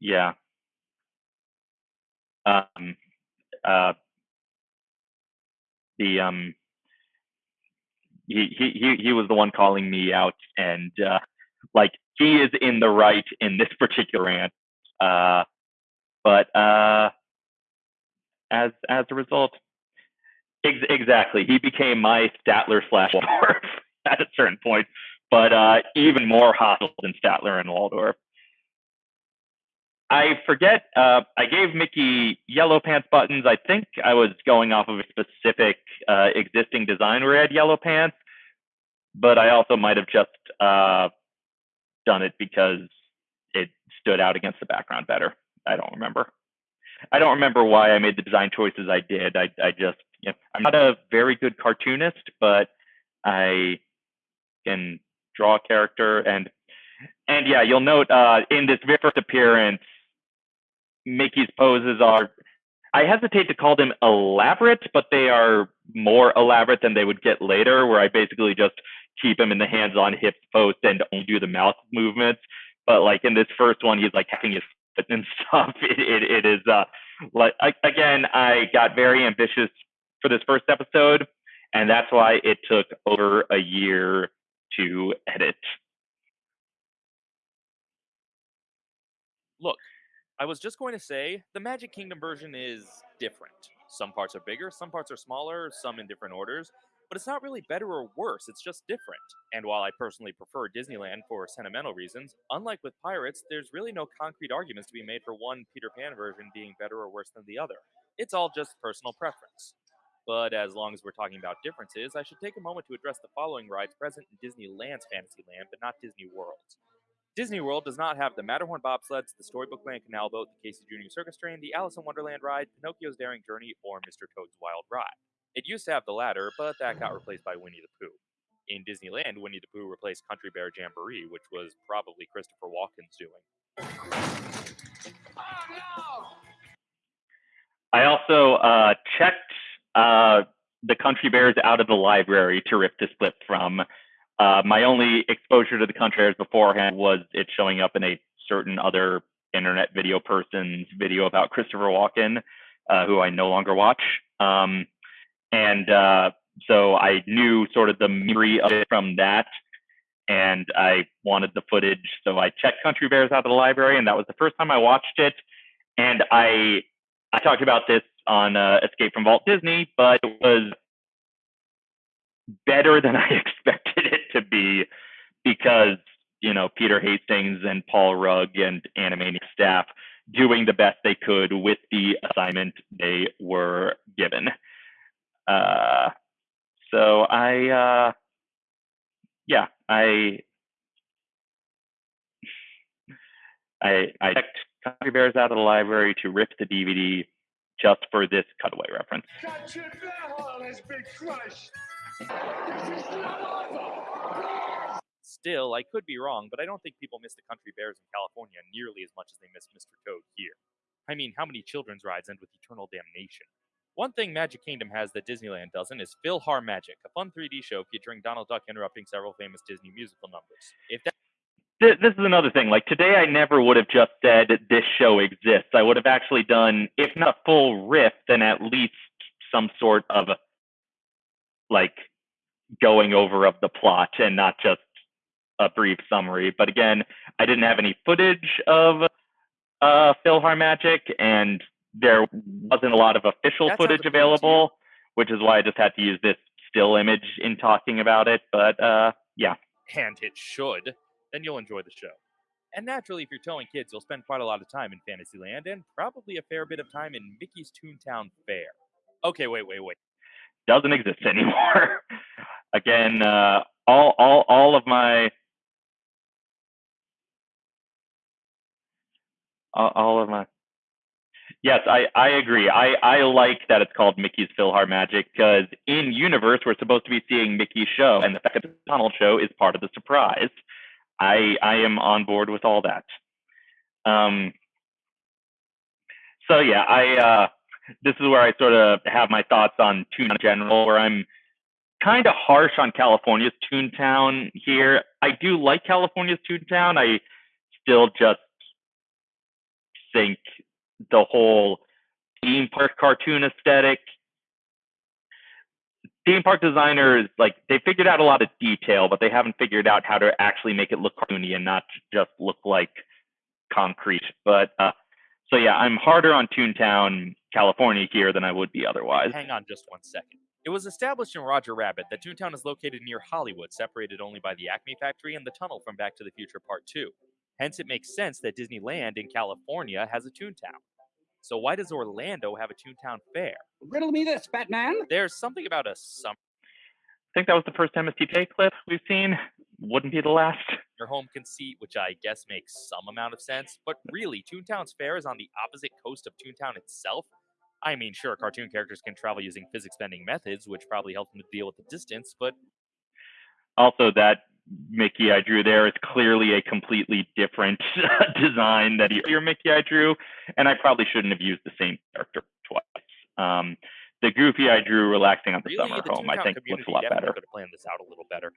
yeah, um, uh, the um, he, he he he was the one calling me out, and uh, like he is in the right in this particular rant. Uh, but uh, as as a result, ex- exactly, he became my Statler slash Waldorf [LAUGHS] at a certain point, but uh, even more hostile than Statler and Waldorf. I forget. Uh, I gave Mickey yellow pants buttons. I think I was going off of a specific uh, existing design where he had yellow pants, but I also might have just uh, done it because it stood out against the background better. I don't remember. I don't remember why I made the design choices I did. I, I just, you know, I'm not a very good cartoonist, but I can draw a character and and yeah, you'll note uh, in this first appearance, Mickey's poses are, I hesitate to call them elaborate, but they are more elaborate than they would get later, where I basically just keep him in the hands on hips post and only do the mouth movements. But like in this first one, he's like hacking his foot and [LAUGHS] stuff. It, it, it is, uh, like, I, again, I got very ambitious for this first episode, and that's why it took over a year to edit. Look, I was just going to say the Magic Kingdom version is different. Some parts are bigger, some parts are smaller, some in different orders, but it's not really better or worse, it's just different. And while I personally prefer Disneyland for sentimental reasons, unlike with Pirates, there's really no concrete arguments to be made for one Peter Pan version being better or worse than the other. It's all just personal preference. But as long as we're talking about differences, I should take a moment to address the following rides present in Disneyland's Fantasyland, but not Disney World's. Disney World does not have the Matterhorn bobsleds, the Storybook Land Canal Boat, the Casey Jr. Circus Train, the Alice in Wonderland ride, Pinocchio's Daring Journey, or Mr. Toad's Wild Ride. It used to have the latter, but that got replaced by Winnie the Pooh. In Disneyland, Winnie the Pooh replaced Country Bear Jamboree, which was probably Christopher Walken's doing. Oh, no! I also uh, checked uh, the Country Bears out of the library to rip this clip from. Uh, my only exposure to the Country Bears beforehand was it showing up in a certain other internet video person's video about Christopher Walken, uh, who I no longer watch. Um, and uh, so I knew sort of the memory of it from that. And I wanted the footage. So I checked Country Bears out of the library, and that was the first time I watched it. And I I talked about this on uh, Escape from Walt Disney, but it was better than [LAUGHS] I expected to be because you know Peter Hastings and Paul Rugg and Animaniac staff doing the best they could with the assignment they were given. Uh, so I, uh, yeah, I, I, I checked Country Bears out of the library to rip the DVD just for this cutaway reference. Still, I could be wrong, but I don't think people miss the Country Bears in California nearly as much as they miss Mr. Toad here. I mean, how many children's rides end with eternal damnation? One thing Magic Kingdom has that Disneyland doesn't is PhilharMagic, a fun 3D show featuring Donald Duck interrupting several famous Disney musical numbers. If that This is another thing. Like today, I never would have just said this show exists. I would have actually done, if not full riff, then at least some sort of like going over of the plot and not just a brief summary. But again, I didn't have any footage of uh, PhilharMagic, and there wasn't a lot of official That footage appealing to you. available, which is why I just had to use this still image in talking about it. But uh, yeah, and it should, then you'll enjoy the show. And naturally, if you're towing kids, you'll spend quite a lot of time in Fantasyland and probably a fair bit of time in Mickey's Toontown Fair. Okay, wait, wait, wait. doesn't exist [LAUGHS] anymore. Again, uh, all all all of my all, of my yes, I I agree. I I like that it's called Mickey's PhilharMagic because in universe we're supposed to be seeing Mickey's show, and the fact that a Donald show is part of the surprise. I I am on board with all that. Um. So yeah, I uh, this is where I sort of have my thoughts on Toontown in general, where I'm kind of harsh on California's Toontown here. I do like California's Toontown. I still just think the whole theme park cartoon aesthetic. Theme park designers like they figured out a lot of detail, but they haven't figured out how to actually make it look cartoony and not just look like concrete. But uh, so yeah, I'm harder on Toontown, California here than I would be otherwise. Hang on just one second. It was established in Roger Rabbit that Toontown is located near Hollywood, separated only by the Acme factory and the tunnel from Back to the Future Part 2. Hence, it makes sense that Disneyland in California has a Toontown. So why does Orlando have a Toontown fair? Riddle me this, Batman. There's something about a summer I think that was the first MSTJ clip we've seen. Wouldn't be the last. Your home conceit, which I guess makes some amount of sense, but really, Toontown's fair is on the opposite coast of Toontown itself. I mean, sure, cartoon characters can travel using physics bending methods, which probably help them to deal with the distance, but Also, that Mickey I drew there is clearly a completely different [LAUGHS] design that your Mickey I drew, and I probably shouldn't have used the same character twice. Um, the Goofy I drew relaxing on the really, summer the home, I think looks a lot better. could have planned this out a little better.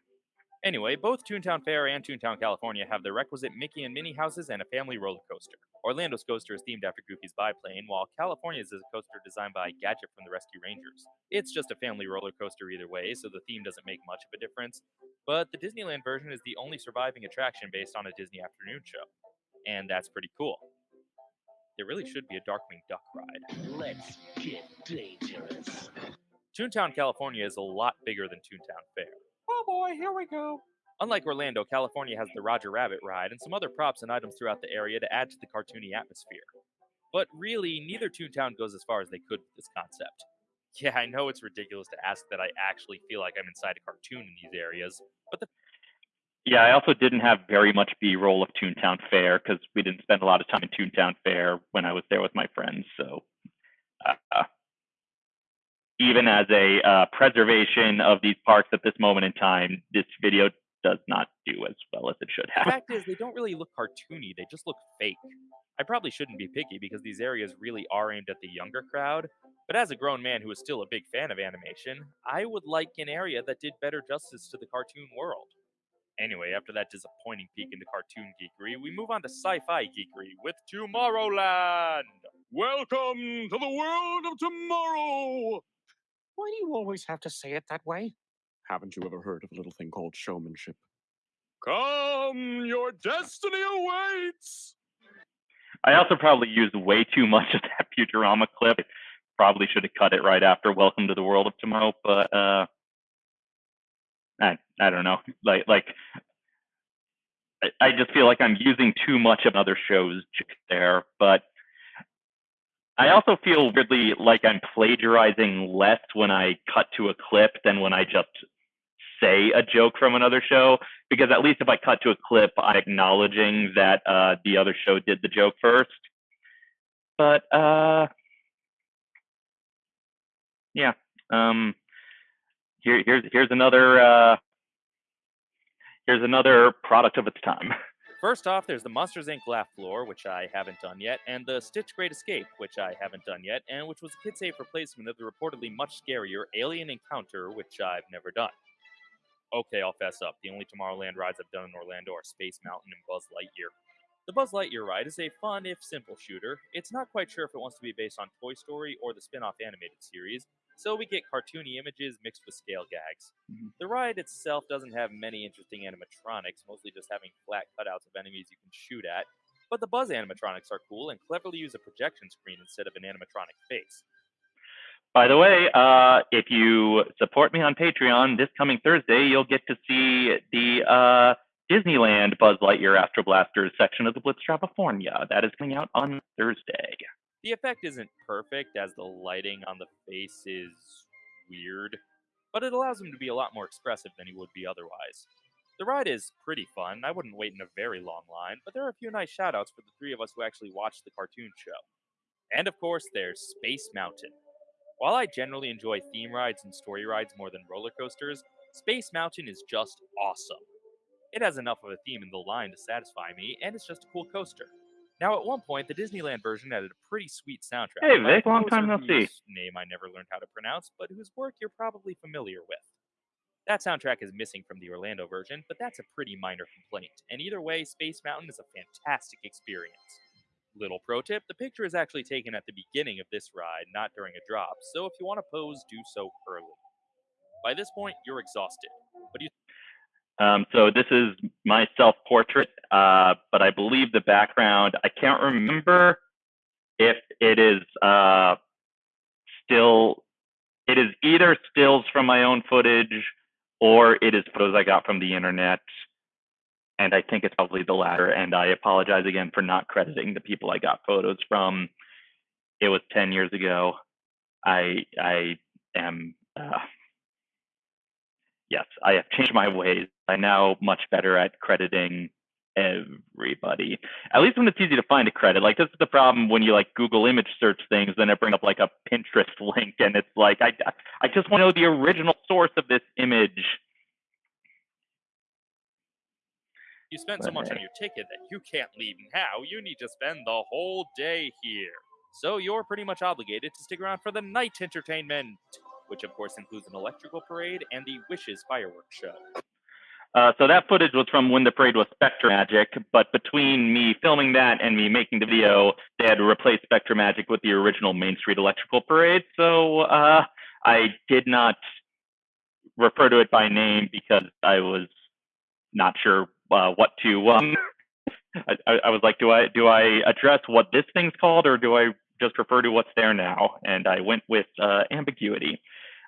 Anyway, both Toontown Fair and Toontown California have the requisite Mickey and Minnie houses and a family roller coaster. Orlando's coaster is themed after Goofy's biplane, while California's is a coaster designed by Gadget from the Rescue Rangers. It's just a family roller coaster either way, so the theme doesn't make much of a difference. But the Disneyland version is the only surviving attraction based on a Disney afternoon show. And that's pretty cool. There really should be a Darkwing Duck ride. Let's get dangerous. Toontown, California is a lot bigger than Toontown Fair. Oh boy, here we go. Unlike Orlando, California has the Roger Rabbit ride and some other props and items throughout the area to add to the cartoony atmosphere. But really, neither Toontown goes as far as they could with this concept. Yeah, I know it's ridiculous to ask that I actually feel like I'm inside a cartoon in these areas, but the Yeah, I also didn't have very much B-roll of Toontown Fair because we didn't spend a lot of time in Toontown Fair when I was there with my friends. So, uh, even as a uh, preservation of these parks at this moment in time, this video does not do as well as it should have. The have. fact is, they don't really look cartoony, they just look fake. I probably shouldn't be picky because these areas really are aimed at the younger crowd, but as a grown man who is still a big fan of animation, I would like an area that did better justice to the cartoon world. Anyway, after that disappointing peek into cartoon geekery, we move on to sci fi geekery with Tomorrowland! Welcome to the world of tomorrow. Why do you always have to say it that way? Haven't you ever heard of a little thing called showmanship? Come, your destiny awaits. I also probably used way too much of that [LAUGHS] Futurama clip. I probably should have cut it right after Welcome to the World of Tomorrow, but uh, I I don't know. Like like I, I just feel like I'm using too much of other shows there, but I also feel weirdly like I'm plagiarizing less when I cut to a clip than when I just say a joke from another show because at least if I cut to a clip, I'm acknowledging that uh, the other show did the joke first. But uh, yeah, um, here here's here's another uh, here's another product of its time. First off, there's the Monsters Inc. laugh floor, which I haven't done yet, and the Stitch Great Escape, which I haven't done yet, and which was a kid safe replacement of the reportedly much scarier Alien Encounter, which I've never done. Okay, I'll fess up. The only Tomorrowland rides I've done in Orlando are Space Mountain and Buzz Lightyear. The Buzz Lightyear ride is a fun, if simple, shooter. It's not quite sure if it wants to be based on Toy Story or the spin off animated series, so we get cartoony images mixed with scale gags. Mhm. The ride itself doesn't have many interesting animatronics, mostly just having flat cutouts of enemies you can shoot at, but the Buzz animatronics are cool and cleverly use a projection screen instead of an animatronic face. By the way, uh, if you support me on Patreon this coming Thursday, you'll get to see the uh, Disneyland Buzz Lightyear Astro Blasters section of the Blitz California. That is coming out on Thursday. The effect isn't perfect, as the lighting on the face is weird, but it allows him to be a lot more expressive than he would be otherwise. The ride is pretty fun. I wouldn't wait in a very long line, but there are a few nice shoutouts for the three of us who actually watched the cartoon show. And of course, there's Space Mountain. While I generally enjoy theme rides and story rides more than roller coasters, Space Mountain is just awesome. It has enough of a theme in the line to satisfy me, and it's just a cool coaster. Now, at one point, the Disneyland version added a pretty sweet soundtrack. Hey, Vic, long time no see. Name I never learned how to pronounce, but whose work you're probably familiar with. That soundtrack is missing from the Orlando version, but that's a pretty minor complaint. And either way, Space Mountain is a fantastic experience. Little pro tip the picture is actually taken at the beginning of this ride, not during a drop, so if you want to pose, do so early. By this point, you're exhausted. Do you Um, so this is my self-portrait, uh, but I believe the background. I can't remember if it is uh, still. It is either stills from my own footage, or it is photos I got from the internet. And I think it's probably the latter. And I apologize again for not crediting the people I got photos from. It was ten years ago. I I am. Uh, yes, I have changed my ways. I'm now much better at crediting everybody. At least when it's easy to find a credit. Like this is the problem when you like Google image search things, then it brings up like a Pinterest [LAUGHS] link, and it's like I I just want to know the original source of this image. You spent so much on your ticket that you can't leave now. You need to spend the whole day here. So you're pretty much obligated to stick around for the night entertainment, which of course includes an electrical parade and the Wishes fireworks show. Uh, so that footage was from when the parade was SpectroMagic, but between me filming that and me making the video, they had to replace SpectroMagic with the original Main Street Electrical Parade. So uh, I did not refer to it by name because I was not sure uh, what to. Um, [LAUGHS] I, I, was like, do I do I address what this thing's called, or do I just refer to what's there now? And I went with uh, ambiguity.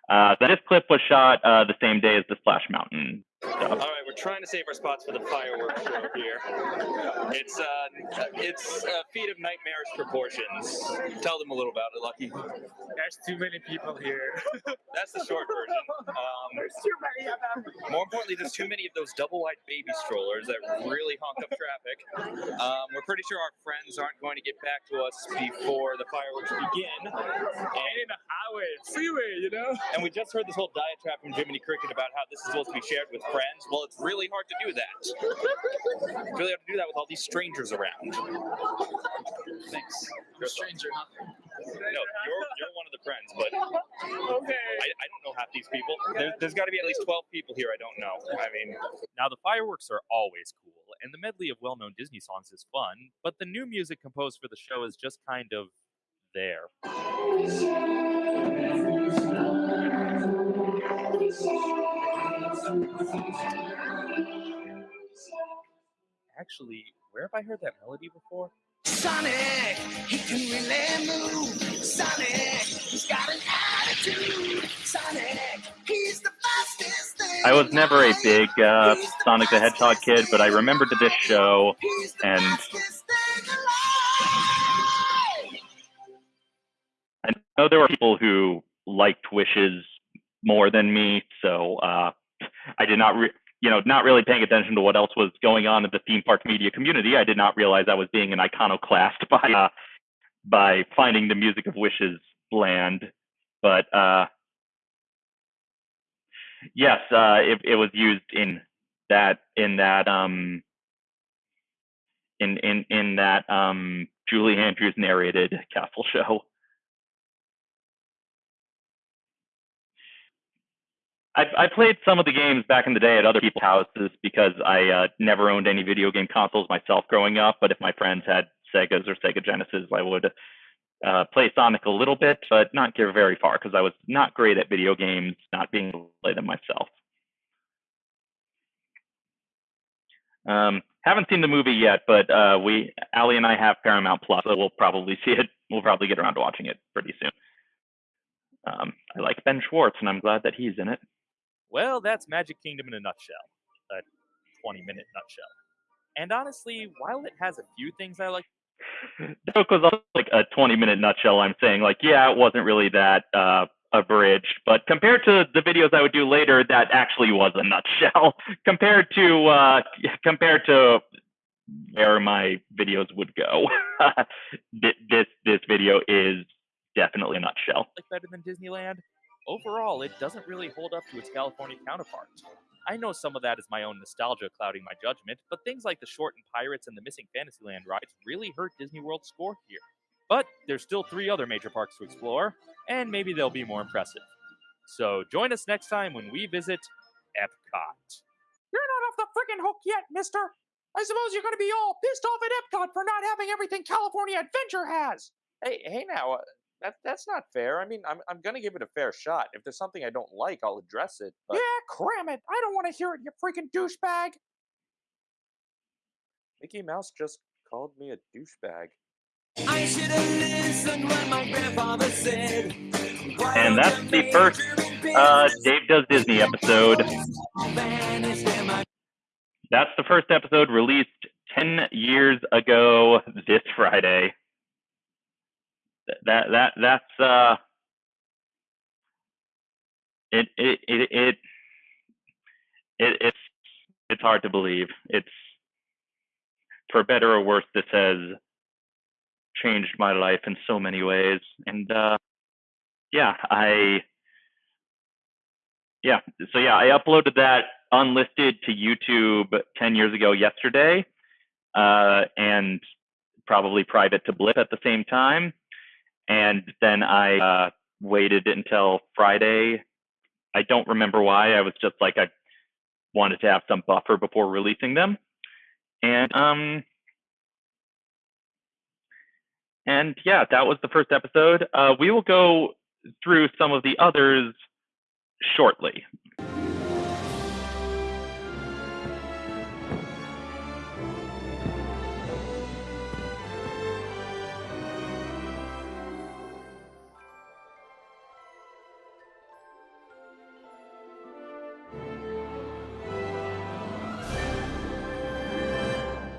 Uh, this clip was shot uh, the same day as the Splash Mountain. All right, we're trying to save our spots for the fireworks show here. It's uh, it's a feat of nightmarish proportions. Tell them a little about it, Lucky. There's too many people here. [LAUGHS] That's the short version. Um, There's too many of them. more importantly, there's too many of those double-wide baby strollers that really honk up traffic. Um, we're pretty sure our friends aren't going to get back to us before the fireworks begin. And in the highway, freeway, you know? And we just heard this whole diatribe from Jiminy Cricket about how this is supposed to be shared with friends. Well, it's really hard to do that. It's really hard to do that with all these strangers around. Thanks. You're a stranger, huh? No, you're you're one of the friends, but Okay. I, I don't know half these people. There, there's got to be at least 12 people here I don't know. I mean, Now, the fireworks are always cool, and the medley of well known Disney songs is fun, but the new music composed for the show is just kind of there. Actually, where have I heard that melody before? Sonic, he can really move. Sonic, he's got an attitude. Sonic, he's the fastest thing. I was never a big uh, the Sonic the Hedgehog kid, but I remembered this alive. show, He's the and fastest thing alive. I know there were people who liked Wishes more than me, so uh, I did not, re- you know, not really paying attention to what else was going on in the theme park media community. I did not realize I was being an iconoclast [LAUGHS] by uh, by finding the music of Wishes land. But uh, yes, uh, it, it was used in that in that um, in in in that um, Julie Andrews narrated Castle show. I, I played some of the games back in the day at other people's houses because I uh, never owned any video game consoles myself growing up. But if my friends had Segas or Sega Genesis, I would uh, play Sonic a little bit, but not get very far because I was not great at video games, not being able to play them myself. Um, haven't seen the movie yet, but uh, we, Ali and I have Paramount Plus, so we'll probably [LAUGHS] see it. We'll probably get around to watching it pretty soon. Um, I like Ben Schwartz, and I'm glad that he's in it. Well, that's Magic Kingdom in a nutshell. A 20 minute nutshell. And honestly, while it has a few things I like, [LAUGHS] joke was like a 20 minute nutshell. I'm saying like, yeah, it wasn't really that uh, abridged, but compared to the videos I would do later, that actually was a nutshell. [LAUGHS] compared to uh, compared to where my videos would go, [LAUGHS] this this video is definitely a nutshell. like better than Disneyland, overall, it doesn't really hold up to its California counterpart. I know some of that is my own nostalgia clouding my judgment, but things like the Shortened Pirates and the Missing Fantasyland rides really hurt Disney World's score here. But there's still three other major parks to explore, and maybe they'll be more impressive. So join us next time when we visit Epcot. You're not off the friggin' hook yet, mister. I suppose you're going to be all pissed off at Epcot for not having everything California Adventure has. Hey, hey now, uh, that that's not fair. I mean, I'm I'm gonna give it a fair shot. If there's something I don't like, I'll address it. But Yeah, cram it. I don't want to hear it, you freaking douchebag. Mickey Mouse just called me a douchebag. I should have listened what my grandfather said. And that's the first uh, Dave Does Disney episode. That's the first episode released 10 years ago this Friday. Th- That that that's uh it it it it, it it's it's hard to believe. It's for better or worse this has changed my life in so many ways and uh yeah, I yeah, so yeah, I uploaded that unlisted to YouTube 10 years ago yesterday, uh, and probably private to Blip at the same time. And then I uh, waited until Friday. I don't remember why. I was just like, I wanted to have some buffer before releasing them. And um, and yeah, that was the first episode. Uh, we will go through some of the others shortly.